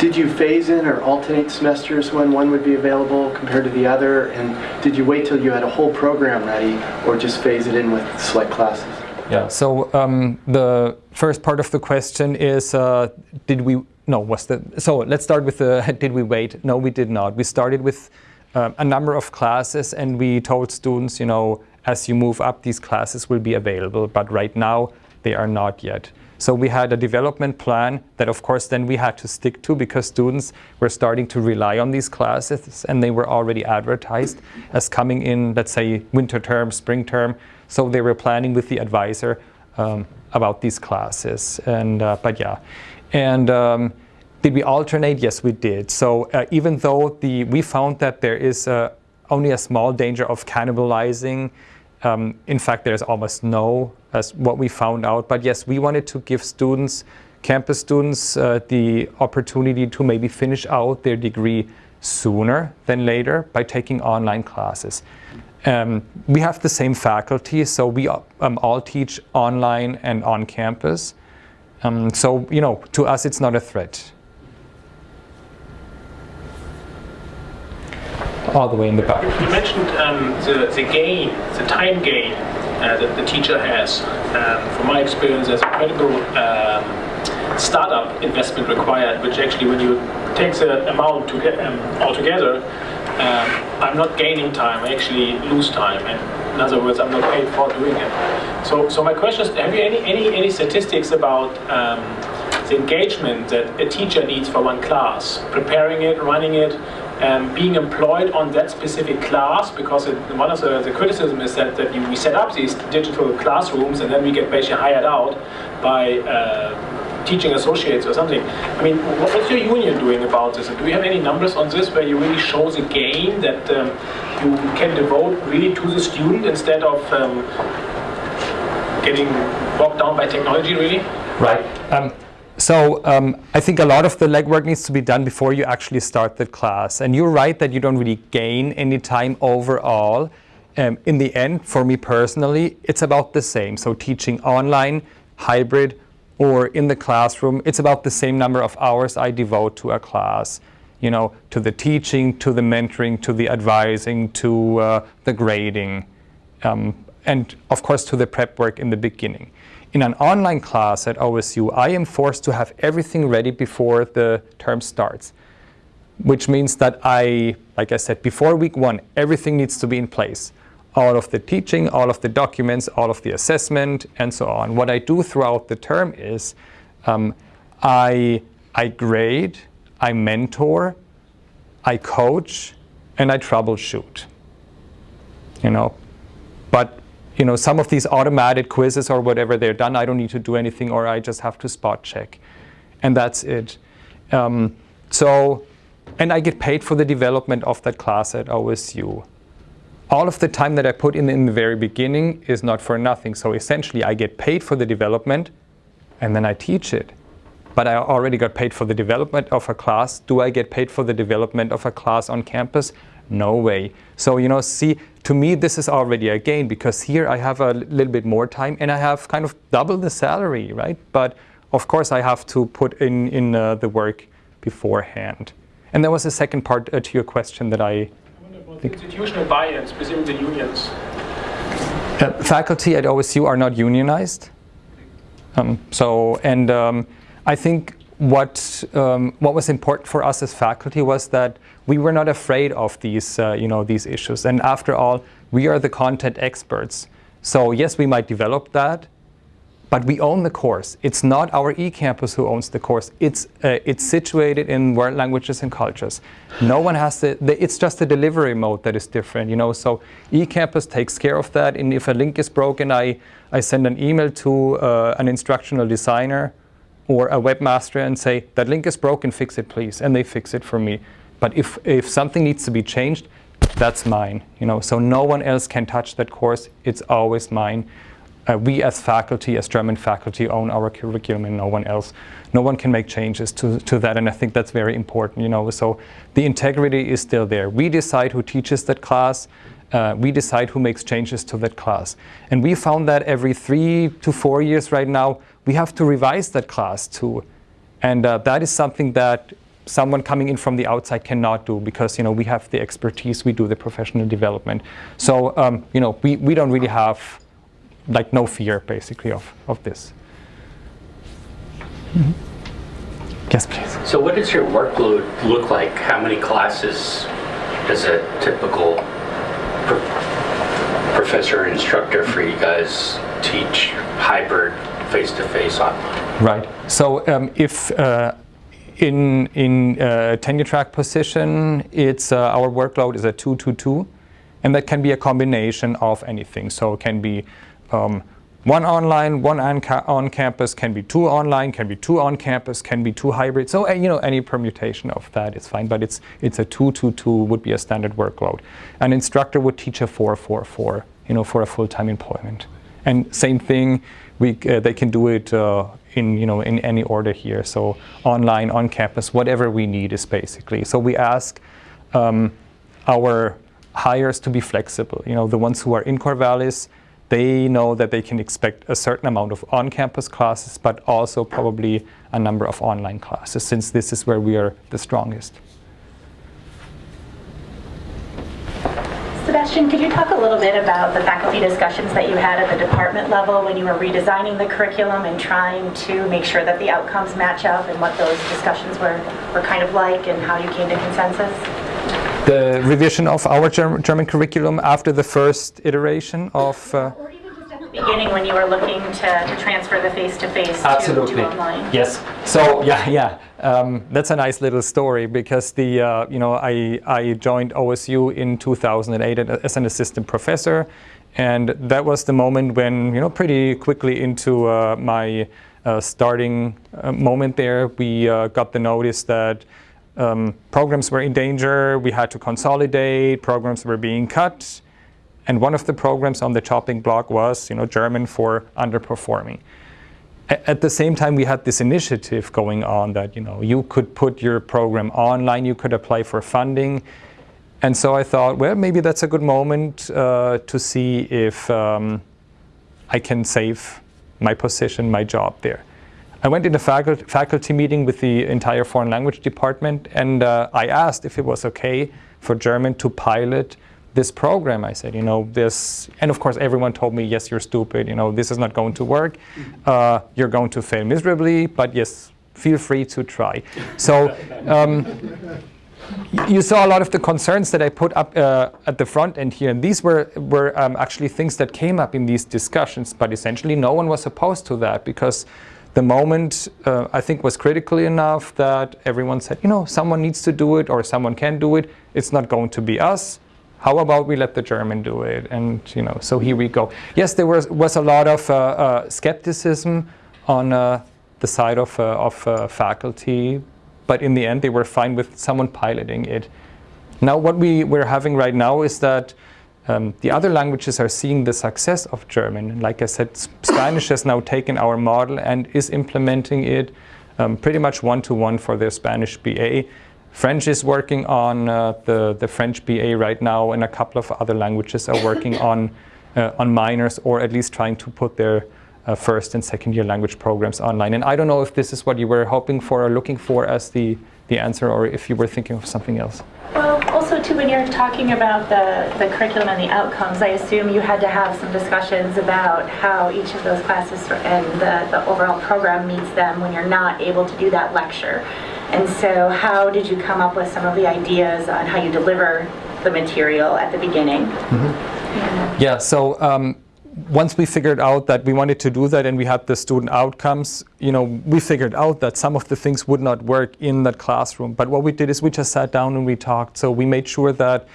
Did you phase in or alternate semesters when one would be available compared to the other? And did you wait till you had a whole program ready or just phase it in with select classes? Yeah, so um, the first part of the question is, uh, did we, no, was the, so let's start with the, (laughs) did we wait? No, we did not. We started with um, a number of classes and we told students, you know, as you move up, these classes will be available, but right now they are not yet. So we had a development plan that of course then we had to stick to because students were starting to rely on these classes and they were already advertised as coming in, let's say, winter term, spring term. So they were planning with the advisor um, about these classes. And uh, but yeah, and um, did we alternate? Yes, we did. So uh, even though the we found that there is uh, only a small danger of cannibalizing. Um, in fact, there's almost no, as what we found out. But yes, we wanted to give students, campus students, uh, the opportunity to maybe finish out their degree sooner than later by taking online classes. Um, we have the same faculty, so we um, all teach online and on campus. Um, so, you know, to us it's not a threat. All the way in the back. You mentioned um, the, the gain, the time gain uh, that the teacher has. Um, from my experience, there's incredible um, startup investment required, which actually when you take the amount to get, altogether, um, I'm not gaining time, I actually lose time. And in other words, I'm not paid for doing it. So, so my question is, have you any, any, any statistics about um, the engagement that a teacher needs for one class? Preparing it, running it, um, being employed on that specific class, because it, one of the, the criticism is that, that you, we set up these digital classrooms and then we get basically hired out by uh, teaching associates or something. I mean, what's your union doing about this? And do you have any numbers on this where you really show the gain that um, you can devote really to the student instead of um, getting bogged down by technology, really? Right. Um, so um, I think a lot of the legwork needs to be done before you actually start the class. And you're right that you don't really gain any time overall. Um, in the end, for me personally, it's about the same. So teaching online, hybrid, or in the classroom, it's about the same number of hours I devote to a class, you know, to the teaching, to the mentoring, to the advising, to uh, the grading, um, and of course to the prep work in the beginning. In an online class at OSU, I am forced to have everything ready before the term starts, which means that I, like I said, before week one, everything needs to be in place all of the teaching, all of the documents, all of the assessment, and so on. What I do throughout the term is um, I, I grade, I mentor, I coach, and I troubleshoot. You know, but you know, some of these automated quizzes or whatever, they're done. I don't need to do anything, or I just have to spot check, and that's it. Um, so, and I get paid for the development of that class at OSU all of the time that I put in in the very beginning is not for nothing. So essentially I get paid for the development and then I teach it. But I already got paid for the development of a class. Do I get paid for the development of a class on campus? No way. So, you know, see, to me, this is already a gain because here I have a little bit more time and I have kind of double the salary, right? But of course, I have to put in, in uh, the work beforehand. And there was a second part uh, to your question that I institutional buy-in, specifically the unions? Uh, faculty at OSU are not unionized. Um, so, and um, I think what um, what was important for us as faculty was that we were not afraid of these uh, you know these issues. And after all, we are the content experts. So yes, we might develop that, but we own the course. It's not our eCampus who owns the course. It's, uh, it's situated in world languages and cultures. No one has to, the, it's just the delivery mode that is different, you know. So eCampus takes care of that. And if a link is broken, I, I send an email to uh, an instructional designer or a webmaster and say, that link is broken, fix it please. And they fix it for me. But if, if something needs to be changed, that's mine, you know. So no one else can touch that course. It's always mine uh, we as faculty, as German faculty, own our curriculum and no one else. No one can make changes to, to that, and I think that's very important, you know. So the integrity is still there. We decide who teaches that class. Uh, we decide who makes changes to that class. And we found that every three to four years right now, we have to revise that class too. And uh, that is something that someone coming in from the outside cannot do because you know we have the expertise, we do the professional development. So um, you know we, we don't really have like no fear basically of, of this. Mm -hmm. Yes, please. So what does your workload look like? How many classes does a typical pro professor instructor for you guys teach hybrid face-to-face -face online? Right. So um, if uh, in in uh, tenure track position, it's uh, our workload is a two two two, and that can be a combination of anything. So it can be um, one online, one on, on, campus, can be two online, can be two on campus, can be two hybrid. So uh, you know any permutation of that is fine, but it's it's a two two two would be a standard workload. An instructor would teach a four four four, you know, for a full-time employment. And same thing, we uh, they can do it uh, in you know in any order here. So online, on campus, whatever we need is basically. So we ask um, our hires to be flexible. You know, the ones who are in Corvallis they know that they can expect a certain amount of on-campus classes, but also probably a number of online classes, since this is where we are the strongest. Sebastian, could you talk a little bit about the faculty discussions that you had at the department level when you were redesigning the curriculum and trying to make sure that the outcomes match up and what those discussions were, were kind of like and how you came to consensus? The revision of our German, German curriculum after the first iteration of. Uh, beginning when you were looking to, to transfer the face-to-face -to, to, online. Yes. So yeah, yeah. Um, that's a nice little story because the uh, you know I I joined OSU in 2008 as an assistant professor, and that was the moment when you know pretty quickly into uh, my uh, starting uh, moment there we uh, got the notice that um, programs were in danger, we had to consolidate, programs were being cut, and one of the programs on the chopping block was you know, German for underperforming. A at the same time, we had this initiative going on that you, know, you could put your program online, you could apply for funding, and so I thought, well, maybe that's a good moment uh, to see if um, I can save my position, my job there. I went in a faculty, faculty meeting with the entire foreign language department and uh, I asked if it was okay for German to pilot this program. I said, you know, this, and of course everyone told me, yes, you're stupid, you know, this is not going to work. Uh, you're going to fail miserably, but yes, feel free to try. So um, you saw a lot of the concerns that I put up uh, at the front end here, and these were, were um, actually things that came up in these discussions, but essentially no one was opposed to that because the moment uh, I think was critical enough that everyone said, you know, someone needs to do it or someone can do it. It's not going to be us. How about we let the German do it? And you know, so here we go. Yes, there was was a lot of uh, uh, skepticism on uh, the side of uh, of uh, faculty, but in the end, they were fine with someone piloting it. Now, what we we're having right now is that um, the other languages are seeing the success of German. Like I said, Spanish has now taken our model and is implementing it um, pretty much one-to-one -one for their Spanish BA. French is working on uh, the, the French BA right now and a couple of other languages are working (coughs) on, uh, on minors or at least trying to put their uh, first and second year language programs online. And I don't know if this is what you were hoping for or looking for as the, the answer or if you were thinking of something else. Well, also too, when you're talking about the, the curriculum and the outcomes, I assume you had to have some discussions about how each of those classes and the, the overall program meets them when you're not able to do that lecture. And so how did you come up with some of the ideas on how you deliver the material at the beginning? Mm -hmm. yeah. yeah, so um, once we figured out that we wanted to do that and we had the student outcomes, you know, we figured out that some of the things would not work in that classroom. But what we did is we just sat down and we talked. So we made sure that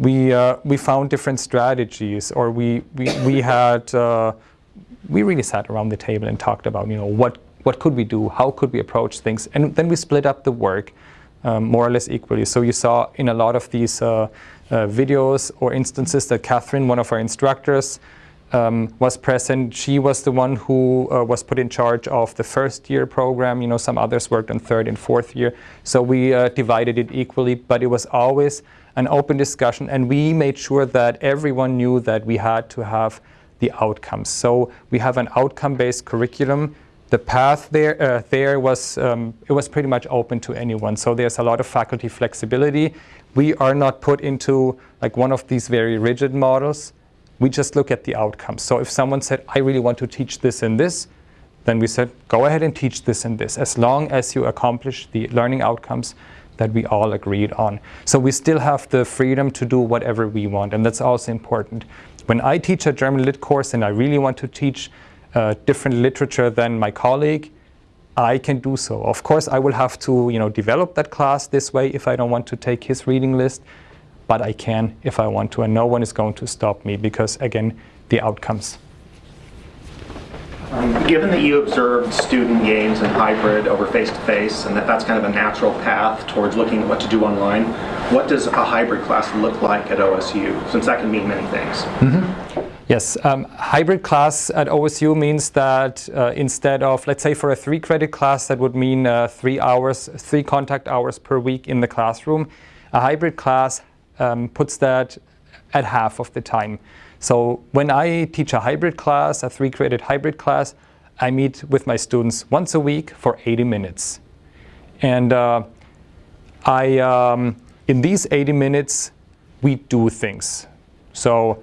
we uh, we found different strategies, or we we we had uh, we really sat around the table and talked about, you know, what what could we do, how could we approach things, and then we split up the work um, more or less equally. So you saw in a lot of these uh, uh videos or instances that Catherine, one of our instructors, um, was present. She was the one who uh, was put in charge of the first year program. You know, some others worked on third and fourth year. So we uh, divided it equally, but it was always an open discussion. And we made sure that everyone knew that we had to have the outcomes. So we have an outcome-based curriculum. The path there, uh, there was, um, it was pretty much open to anyone. So there's a lot of faculty flexibility. We are not put into like one of these very rigid models. We just look at the outcomes. So if someone said, I really want to teach this and this, then we said, go ahead and teach this and this, as long as you accomplish the learning outcomes that we all agreed on. So we still have the freedom to do whatever we want, and that's also important. When I teach a German lit course and I really want to teach uh, different literature than my colleague, I can do so. Of course, I will have to you know, develop that class this way if I don't want to take his reading list but I can if I want to, and no one is going to stop me because, again, the outcomes. Um, given that you observed student gains and hybrid over face-to-face, -face, and that that's kind of a natural path towards looking at what to do online, what does a hybrid class look like at OSU, since that can mean many things? Mm -hmm. Yes, um, hybrid class at OSU means that uh, instead of, let's say for a three credit class, that would mean uh, three hours, three contact hours per week in the classroom. A hybrid class um, puts that at half of the time. So when I teach a hybrid class, a three credit hybrid class, I meet with my students once a week for 80 minutes. And uh, I, um, in these 80 minutes, we do things. So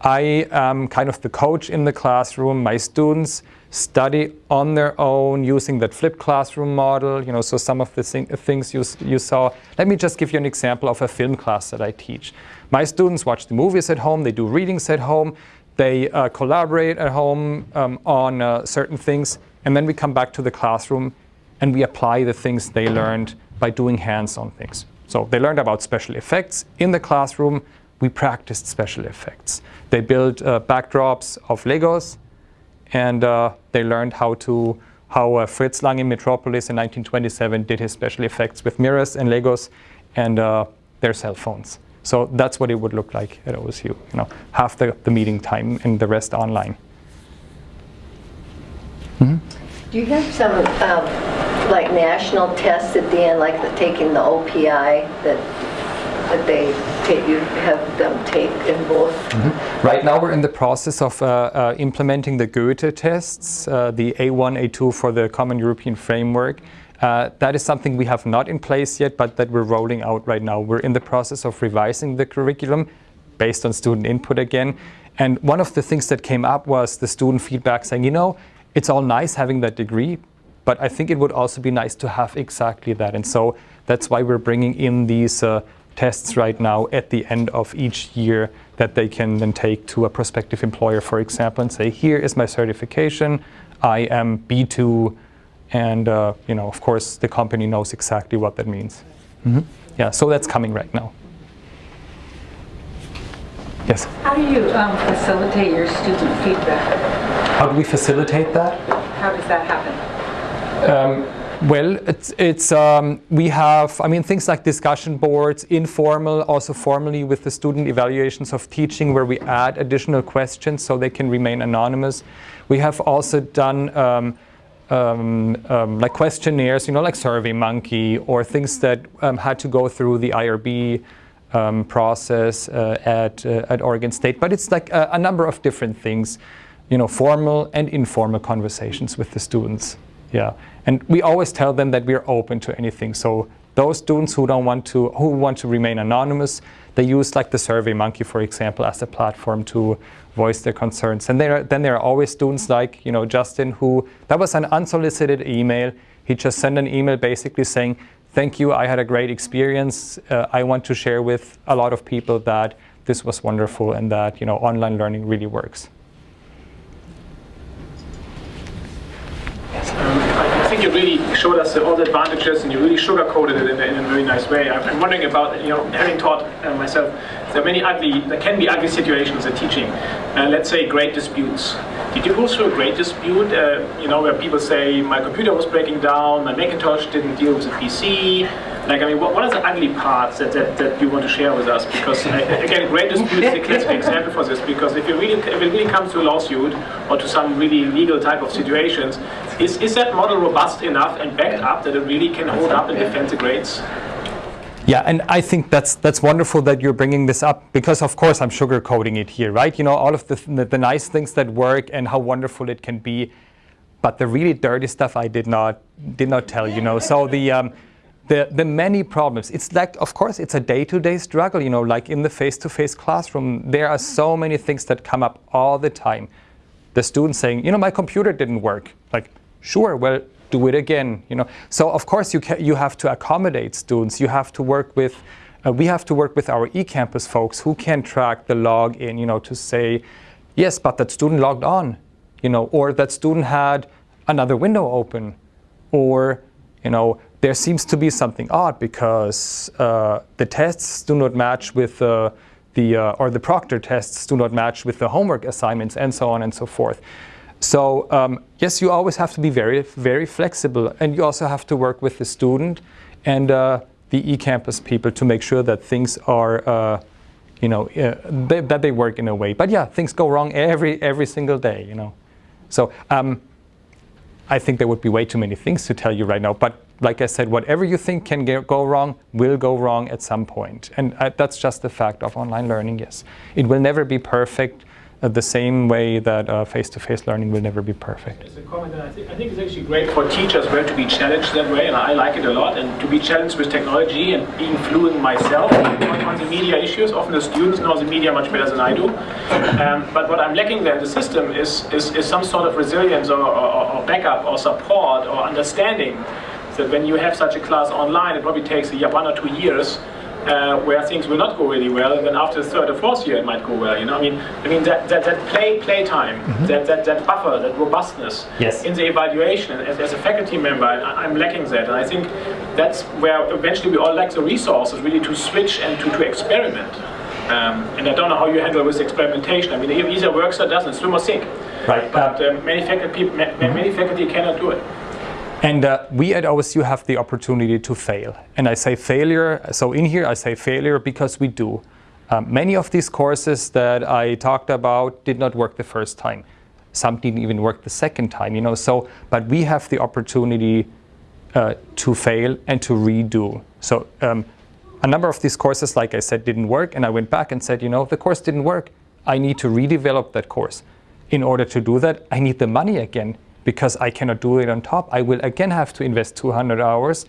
I am kind of the coach in the classroom. My students study on their own using that flipped classroom model. You know, so some of the things you, you saw. Let me just give you an example of a film class that I teach. My students watch the movies at home, they do readings at home, they uh, collaborate at home um, on uh, certain things, and then we come back to the classroom and we apply the things they learned by doing hands-on things. So they learned about special effects in the classroom, we practiced special effects. They built uh, backdrops of Legos, and uh, they learned how to how uh, Fritz Lang in Metropolis in 1927 did his special effects with mirrors and Legos and uh, their cell phones. So that's what it would look like at OSU. You know, half the, the meeting time and the rest online. Mm -hmm. Do you have some um, like national tests at the end, like the, taking the OPI that that they take, you have them take in both? Right now we're in the process of uh, uh, implementing the Goethe tests, uh, the A1, A2 for the Common European Framework. Uh, that is something we have not in place yet, but that we're rolling out right now. We're in the process of revising the curriculum based on student input again. And one of the things that came up was the student feedback saying, you know, it's all nice having that degree, but I think it would also be nice to have exactly that. And so that's why we're bringing in these uh, tests right now at the end of each year that they can then take to a prospective employer, for example, and say, here is my certification, I am B2, and uh, you know, of course, the company knows exactly what that means. Mm -hmm. Yeah, so that's coming right now. Yes? How do you um, facilitate your student feedback? How do we facilitate that? How does that happen? Um, well, it's, it's um, we have, I mean, things like discussion boards, informal, also formally with the student evaluations of teaching where we add additional questions so they can remain anonymous. We have also done um, um, um like questionnaires, you know, like SurveyMonkey or things that um, had to go through the IRB um, process uh, at, uh, at Oregon State. But it's like a, a number of different things, you know, formal and informal conversations with the students. Yeah, and we always tell them that we're open to anything. So those students who don't want to, who want to remain anonymous, they use like the SurveyMonkey, for example, as a platform to voice their concerns. And there, then there are always students like, you know, Justin, who, that was an unsolicited email. He just sent an email basically saying, thank you, I had a great experience. Uh, I want to share with a lot of people that this was wonderful and that, you know, online learning really works. Think you really showed us all the advantages and you really sugarcoated it in a, in a very nice way. I'm, wondering about, you know, having taught uh, myself, there are many ugly, there can be ugly situations in teaching. Uh, let's say great disputes. Did you go through a great dispute, uh, you know, where people say, my computer was breaking down, my Macintosh didn't deal with the PC, like, I mean, what, what are the ugly parts that, that, that you want to share with us? Because, again, great disputes is a classic example for this, because if, you really, if it really comes to a lawsuit or to some really legal type of situations, is, is that model robust enough and backed up that it really can hold up and defend the grades? Yeah, and I think that's that's wonderful that you're bringing this up because, of course, I'm sugarcoating it here, right? You know, all of the, the, the nice things that work and how wonderful it can be, but the really dirty stuff I did not did not tell you know. So the um, the, the many problems. It's like, of course, it's a day-to-day -day struggle, you know, like in the face-to-face -face classroom, there are so many things that come up all the time. The student saying, you know, my computer didn't work. Like, sure, well, do it again, you know. So, of course, you, you have to accommodate students. You have to work with, uh, we have to work with our eCampus folks who can track the login, you know, to say, yes, but that student logged on, you know, or that student had another window open, or, you know, there seems to be something odd because uh, the tests do not match with uh, the, uh, or the proctor tests do not match with the homework assignments and so on and so forth. So um, yes, you always have to be very, very flexible and you also have to work with the student and uh, the eCampus people to make sure that things are, uh, you know, uh, they, that they work in a way. But yeah, things go wrong every, every single day, you know. So um, I think there would be way too many things to tell you right now, but like I said, whatever you think can go wrong will go wrong at some point. And uh, that's just the fact of online learning, yes. It will never be perfect uh, the same way that uh, face-to-face -face learning will never be perfect. A comment, I think, I think it's actually great for teachers well to be challenged that way, and I like it a lot, and to be challenged with technology and being fluent myself on the media issues. Often the students know the media much better than I do. Um, but what I'm lacking there in the system is, is, is some sort of resilience or, or, or backup or support or understanding that when you have such a class online, it probably takes a year, one or two years uh, where things will not go really well, and then after the third or fourth year it might go well. You know, I mean, I mean that that, that play play time, mm -hmm. that, that that buffer, that robustness yes. in the evaluation. As, as a faculty member, I, am lacking that, and I think that's where eventually we all lack the resources really to switch and to to experiment. Um, and I don't know how you handle with experimentation. I mean, it either works or doesn't. Swim or sink. Right. But um, many faculty ma mm -hmm. many faculty cannot do it. And uh, we at OSU have the opportunity to fail. And I say failure, so in here I say failure because we do. Um, many of these courses that I talked about did not work the first time. Some didn't even work the second time, you know. So, but we have the opportunity uh, to fail and to redo. So um, a number of these courses, like I said, didn't work, and I went back and said, you know, the course didn't work. I need to redevelop that course. In order to do that, I need the money again because I cannot do it on top. I will again have to invest 200 hours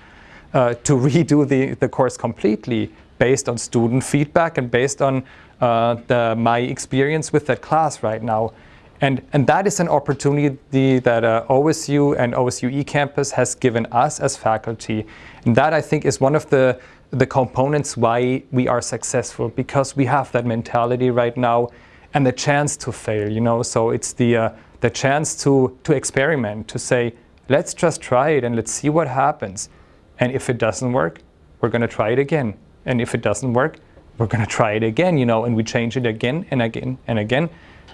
uh, to redo the, the course completely based on student feedback and based on uh, the, my experience with that class right now. And, and that is an opportunity that uh, OSU and OSU eCampus has given us as faculty. And that I think is one of the, the components why we are successful because we have that mentality right now and the chance to fail, you know. So it's the, uh, the chance to, to experiment, to say, let's just try it and let's see what happens. And if it doesn't work, we're going to try it again. And if it doesn't work, we're going to try it again, you know, and we change it again and again and again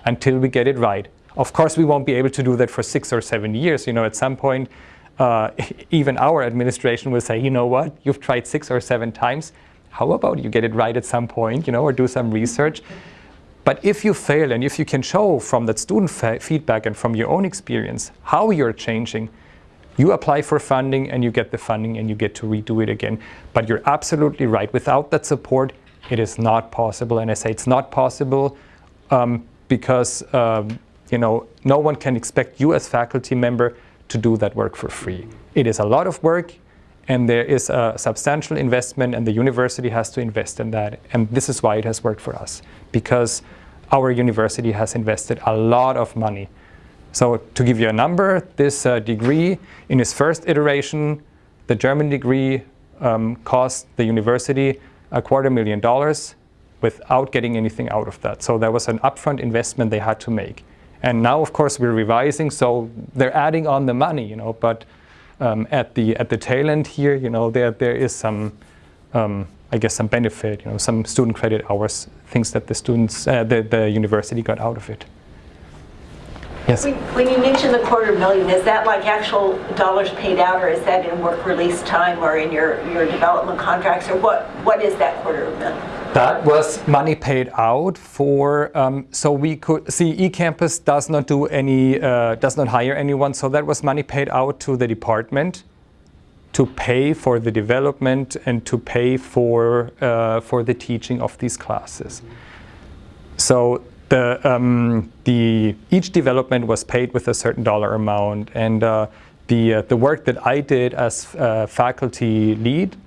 until we get it right. Of course, we won't be able to do that for six or seven years. You know, at some point, uh, (laughs) even our administration will say, you know what, you've tried six or seven times. How about you get it right at some point, you know, or do some research? But if you fail and if you can show from that student feedback and from your own experience how you're changing, you apply for funding and you get the funding and you get to redo it again. But you're absolutely right. Without that support, it is not possible. And I say it's not possible um, because um, you know no one can expect you as faculty member to do that work for free. It is a lot of work and there is a substantial investment and the university has to invest in that. And this is why it has worked for us because our university has invested a lot of money. So to give you a number, this uh, degree in its first iteration, the German degree um, cost the university a quarter million dollars without getting anything out of that. So there was an upfront investment they had to make. And now, of course, we're revising, so they're adding on the money, you know, but um, at the at the tail end here, you know, there there is some, um, I guess, some benefit, you know, some student credit hours, things that the students, uh, the the university got out of it. Yes. When, when, you mention the quarter million, is that like actual dollars paid out, or is that in work release time, or in your your development contracts, or what what is that quarter million? That was money paid out for, um, so we could, see eCampus does not do any, uh, does not hire anyone, so that was money paid out to the department to pay for the development and to pay for, uh, for the teaching of these classes. So the, um, the, each development was paid with a certain dollar amount. And uh, the, uh, the work that I did as uh, faculty lead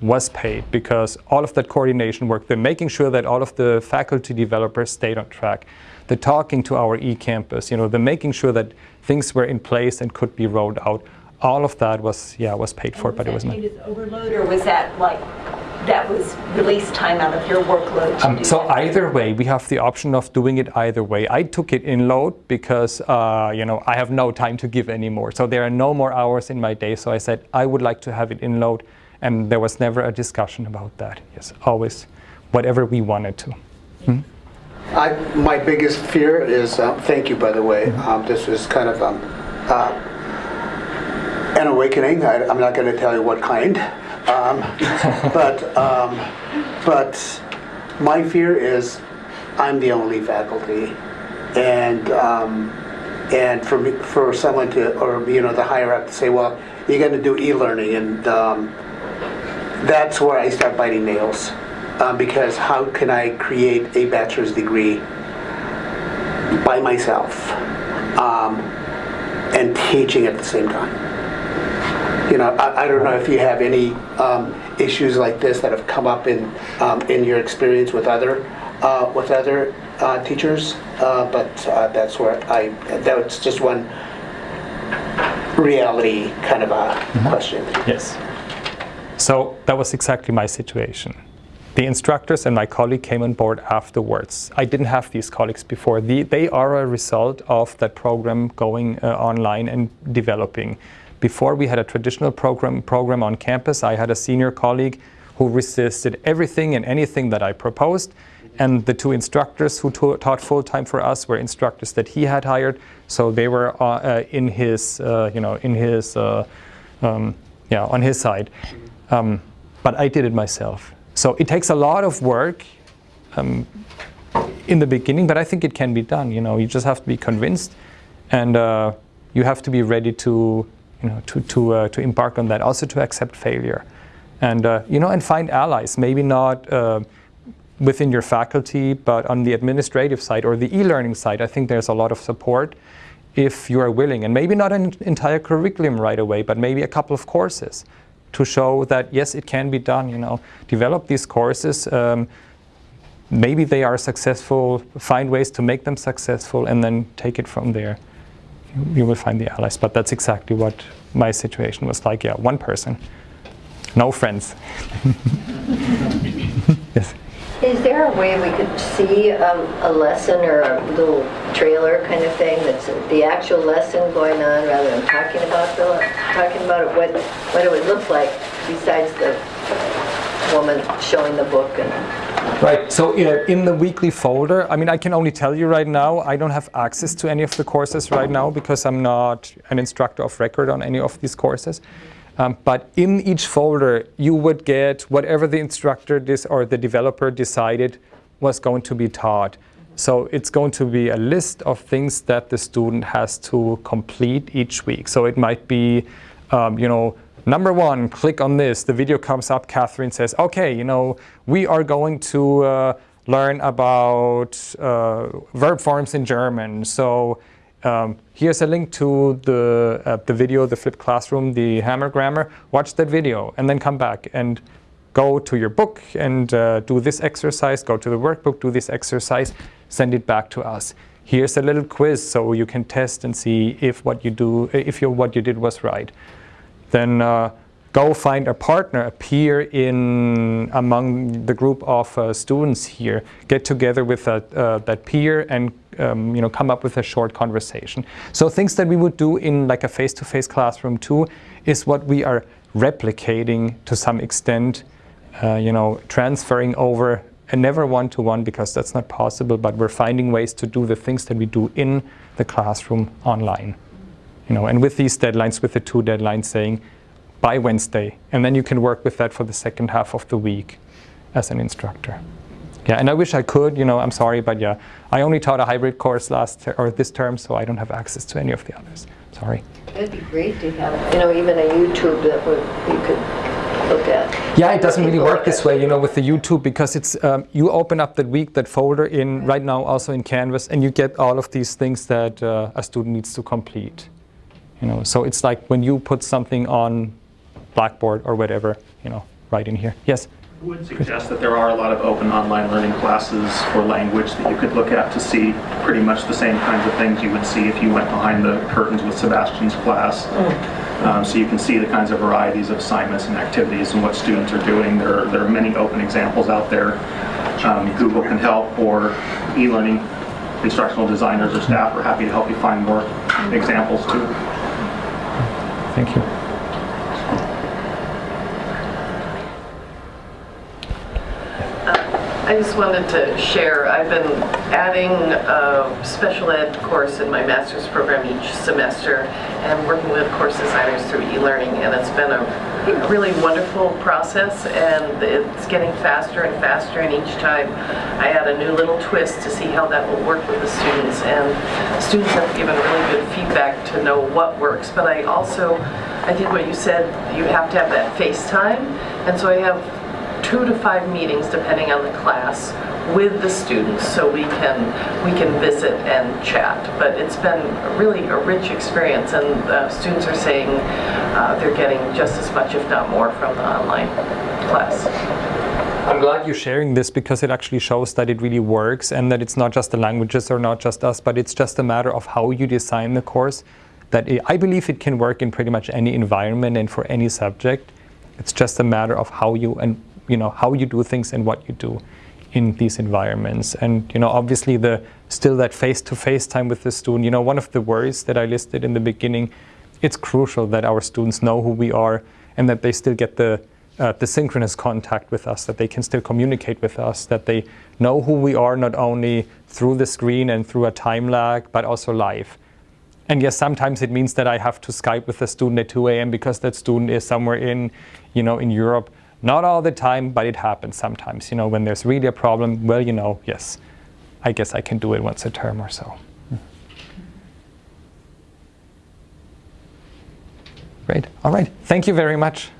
was paid because all of that coordination work, the making sure that all of the faculty developers stayed on track, the talking to our e-campus, you know, the making sure that things were in place and could be rolled out, all of that was, yeah, was paid for, but it was not. Was overload or was that like, that was release time out of your workload? Um, so that? either way, we have the option of doing it either way. I took it in load because, uh, you know, I have no time to give anymore. So there are no more hours in my day. So I said, I would like to have it in load and there was never a discussion about that. Yes, always whatever we wanted to. Hmm? I, my biggest fear is, um, thank you by the way, mm-hmm. um, this was kind of um, uh, an awakening. I, am not going to tell you what kind, um, (laughs) but, um, but my fear is I'm the only faculty and um, and for me, for someone to, or you know, the higher up to say, well, you're going to do e-learning, and um, that's where I start biting nails. Um, because how can I create a bachelor's degree by myself um, and teaching at the same time? You know, I, I don't know if you have any um, issues like this that have come up in um, in your experience with other uh, with other uh, teachers, uh, but uh, that's where I that's just one reality kind of a mm -hmm. question. Yes. So that was exactly my situation. The instructors and my colleague came on board afterwards. I didn't have these colleagues before. The, they are a result of that program going uh, online and developing. Before we had a traditional program, program on campus, I had a senior colleague who resisted everything and anything that I proposed. And the two instructors who taught full-time for us were instructors that he had hired. So they were uh, uh, in his, uh, you know, in his, uh, um, yeah, on his side. Um, but I did it myself. So it takes a lot of work um, in the beginning, but I think it can be done. You know, you just have to be convinced, and uh, you have to be ready to, you know, to to uh, to embark on that. Also to accept failure. And, uh, you know, and find allies, maybe not uh, within your faculty, but on the administrative side or the e-learning side, I think there's a lot of support if you are willing. And maybe not an entire curriculum right away, but maybe a couple of courses to show that, yes, it can be done, you know. Develop these courses, um, maybe they are successful, find ways to make them successful, and then take it from there. You will find the allies, but that's exactly what my situation was like. Yeah, one person, no friends. (laughs) yes. Is there a way we could see a lesson or a little trailer kind of thing that's the actual lesson going on rather than talking about the talking about what what it would look like besides the woman showing the book and Right, so in the weekly folder, I mean, I can only tell you right now, I don't have access to any of the courses right now because I'm not an instructor of record on any of these courses. Um, but in each folder, you would get whatever the instructor or the developer decided was going to be taught. So it's going to be a list of things that the student has to complete each week. So it might be, um, you know, number one, click on this. The video comes up. Catherine says, okay, you know, we are going to uh, learn about uh, verb forms in German. So um, here's a link to the, uh, the video, the flipped classroom, the hammer grammar. Watch that video and then come back and go to your book and uh, do this exercise, go to the workbook, do this exercise, send it back to us. Here's a little quiz so you can test and see if what you do, if what you did was right. Then uh, go find a partner, a peer in among the group of uh, students here. Get together with that, uh, that peer and um, you know, come up with a short conversation. So things that we would do in like a face-to-face -face classroom too is what we are replicating to some extent, uh, you know, transferring over and never one-to-one -one because that's not possible, but we're finding ways to do the things that we do in the classroom online. You know, and with these deadlines, with the two deadlines saying by Wednesday, and then you can work with that for the second half of the week as an instructor. Yeah, and I wish I could, you know, I'm sorry, but yeah, I only taught a hybrid course last or this term, so I don't have access to any of the others. Sorry. It'd be great to have, you know, even a YouTube that would, you could look at. Yeah, it doesn't really work this way, you know, with the YouTube because it's um, you open up that week, that folder in right now also in Canvas, and you get all of these things that uh, a student needs to complete. You know, so it's like when you put something on Blackboard or whatever, you know, right in here. Yes would suggest that there are a lot of open online learning classes for language that you could look at to see pretty much the same kinds of things you would see if you went behind the curtains with Sebastian's class. Mm. Um, so you can see the kinds of varieties of assignments and activities and what students are doing. There are, there are many open examples out there. Um, Google can help or e-learning instructional designers or staff are happy to help you find more examples too. Thank you. I just wanted to share, I've been adding a special ed course in my master's program each semester and working with course designers through e-learning and it's been a really wonderful process and it's getting faster and faster and each time I add a new little twist to see how that will work with the students and students have given really good feedback to know what works but I also, I think what you said, you have to have that face time and so I have two to five meetings, depending on the class, with the students so we can we can visit and chat. But it's been really a rich experience, and the students are saying uh, they're getting just as much, if not more, from the online class. I'm glad you're sharing this because it actually shows that it really works and that it's not just the languages or not just us, but it's just a matter of how you design the course. That it, I believe it can work in pretty much any environment and for any subject. It's just a matter of how you and you know, how you do things and what you do in these environments. And, you know, obviously the still that face-to-face -face time with the student, you know, one of the worries that I listed in the beginning, it's crucial that our students know who we are and that they still get the uh, the synchronous contact with us, that they can still communicate with us, that they know who we are not only through the screen and through a time lag, but also live. And yes, sometimes it means that I have to Skype with a student at 2 a.m. because that student is somewhere in, you know, in Europe. Not all the time, but it happens sometimes. You know, when there's really a problem, well, you know, yes, I guess I can do it once a term or so. Great. All right. Thank you very much.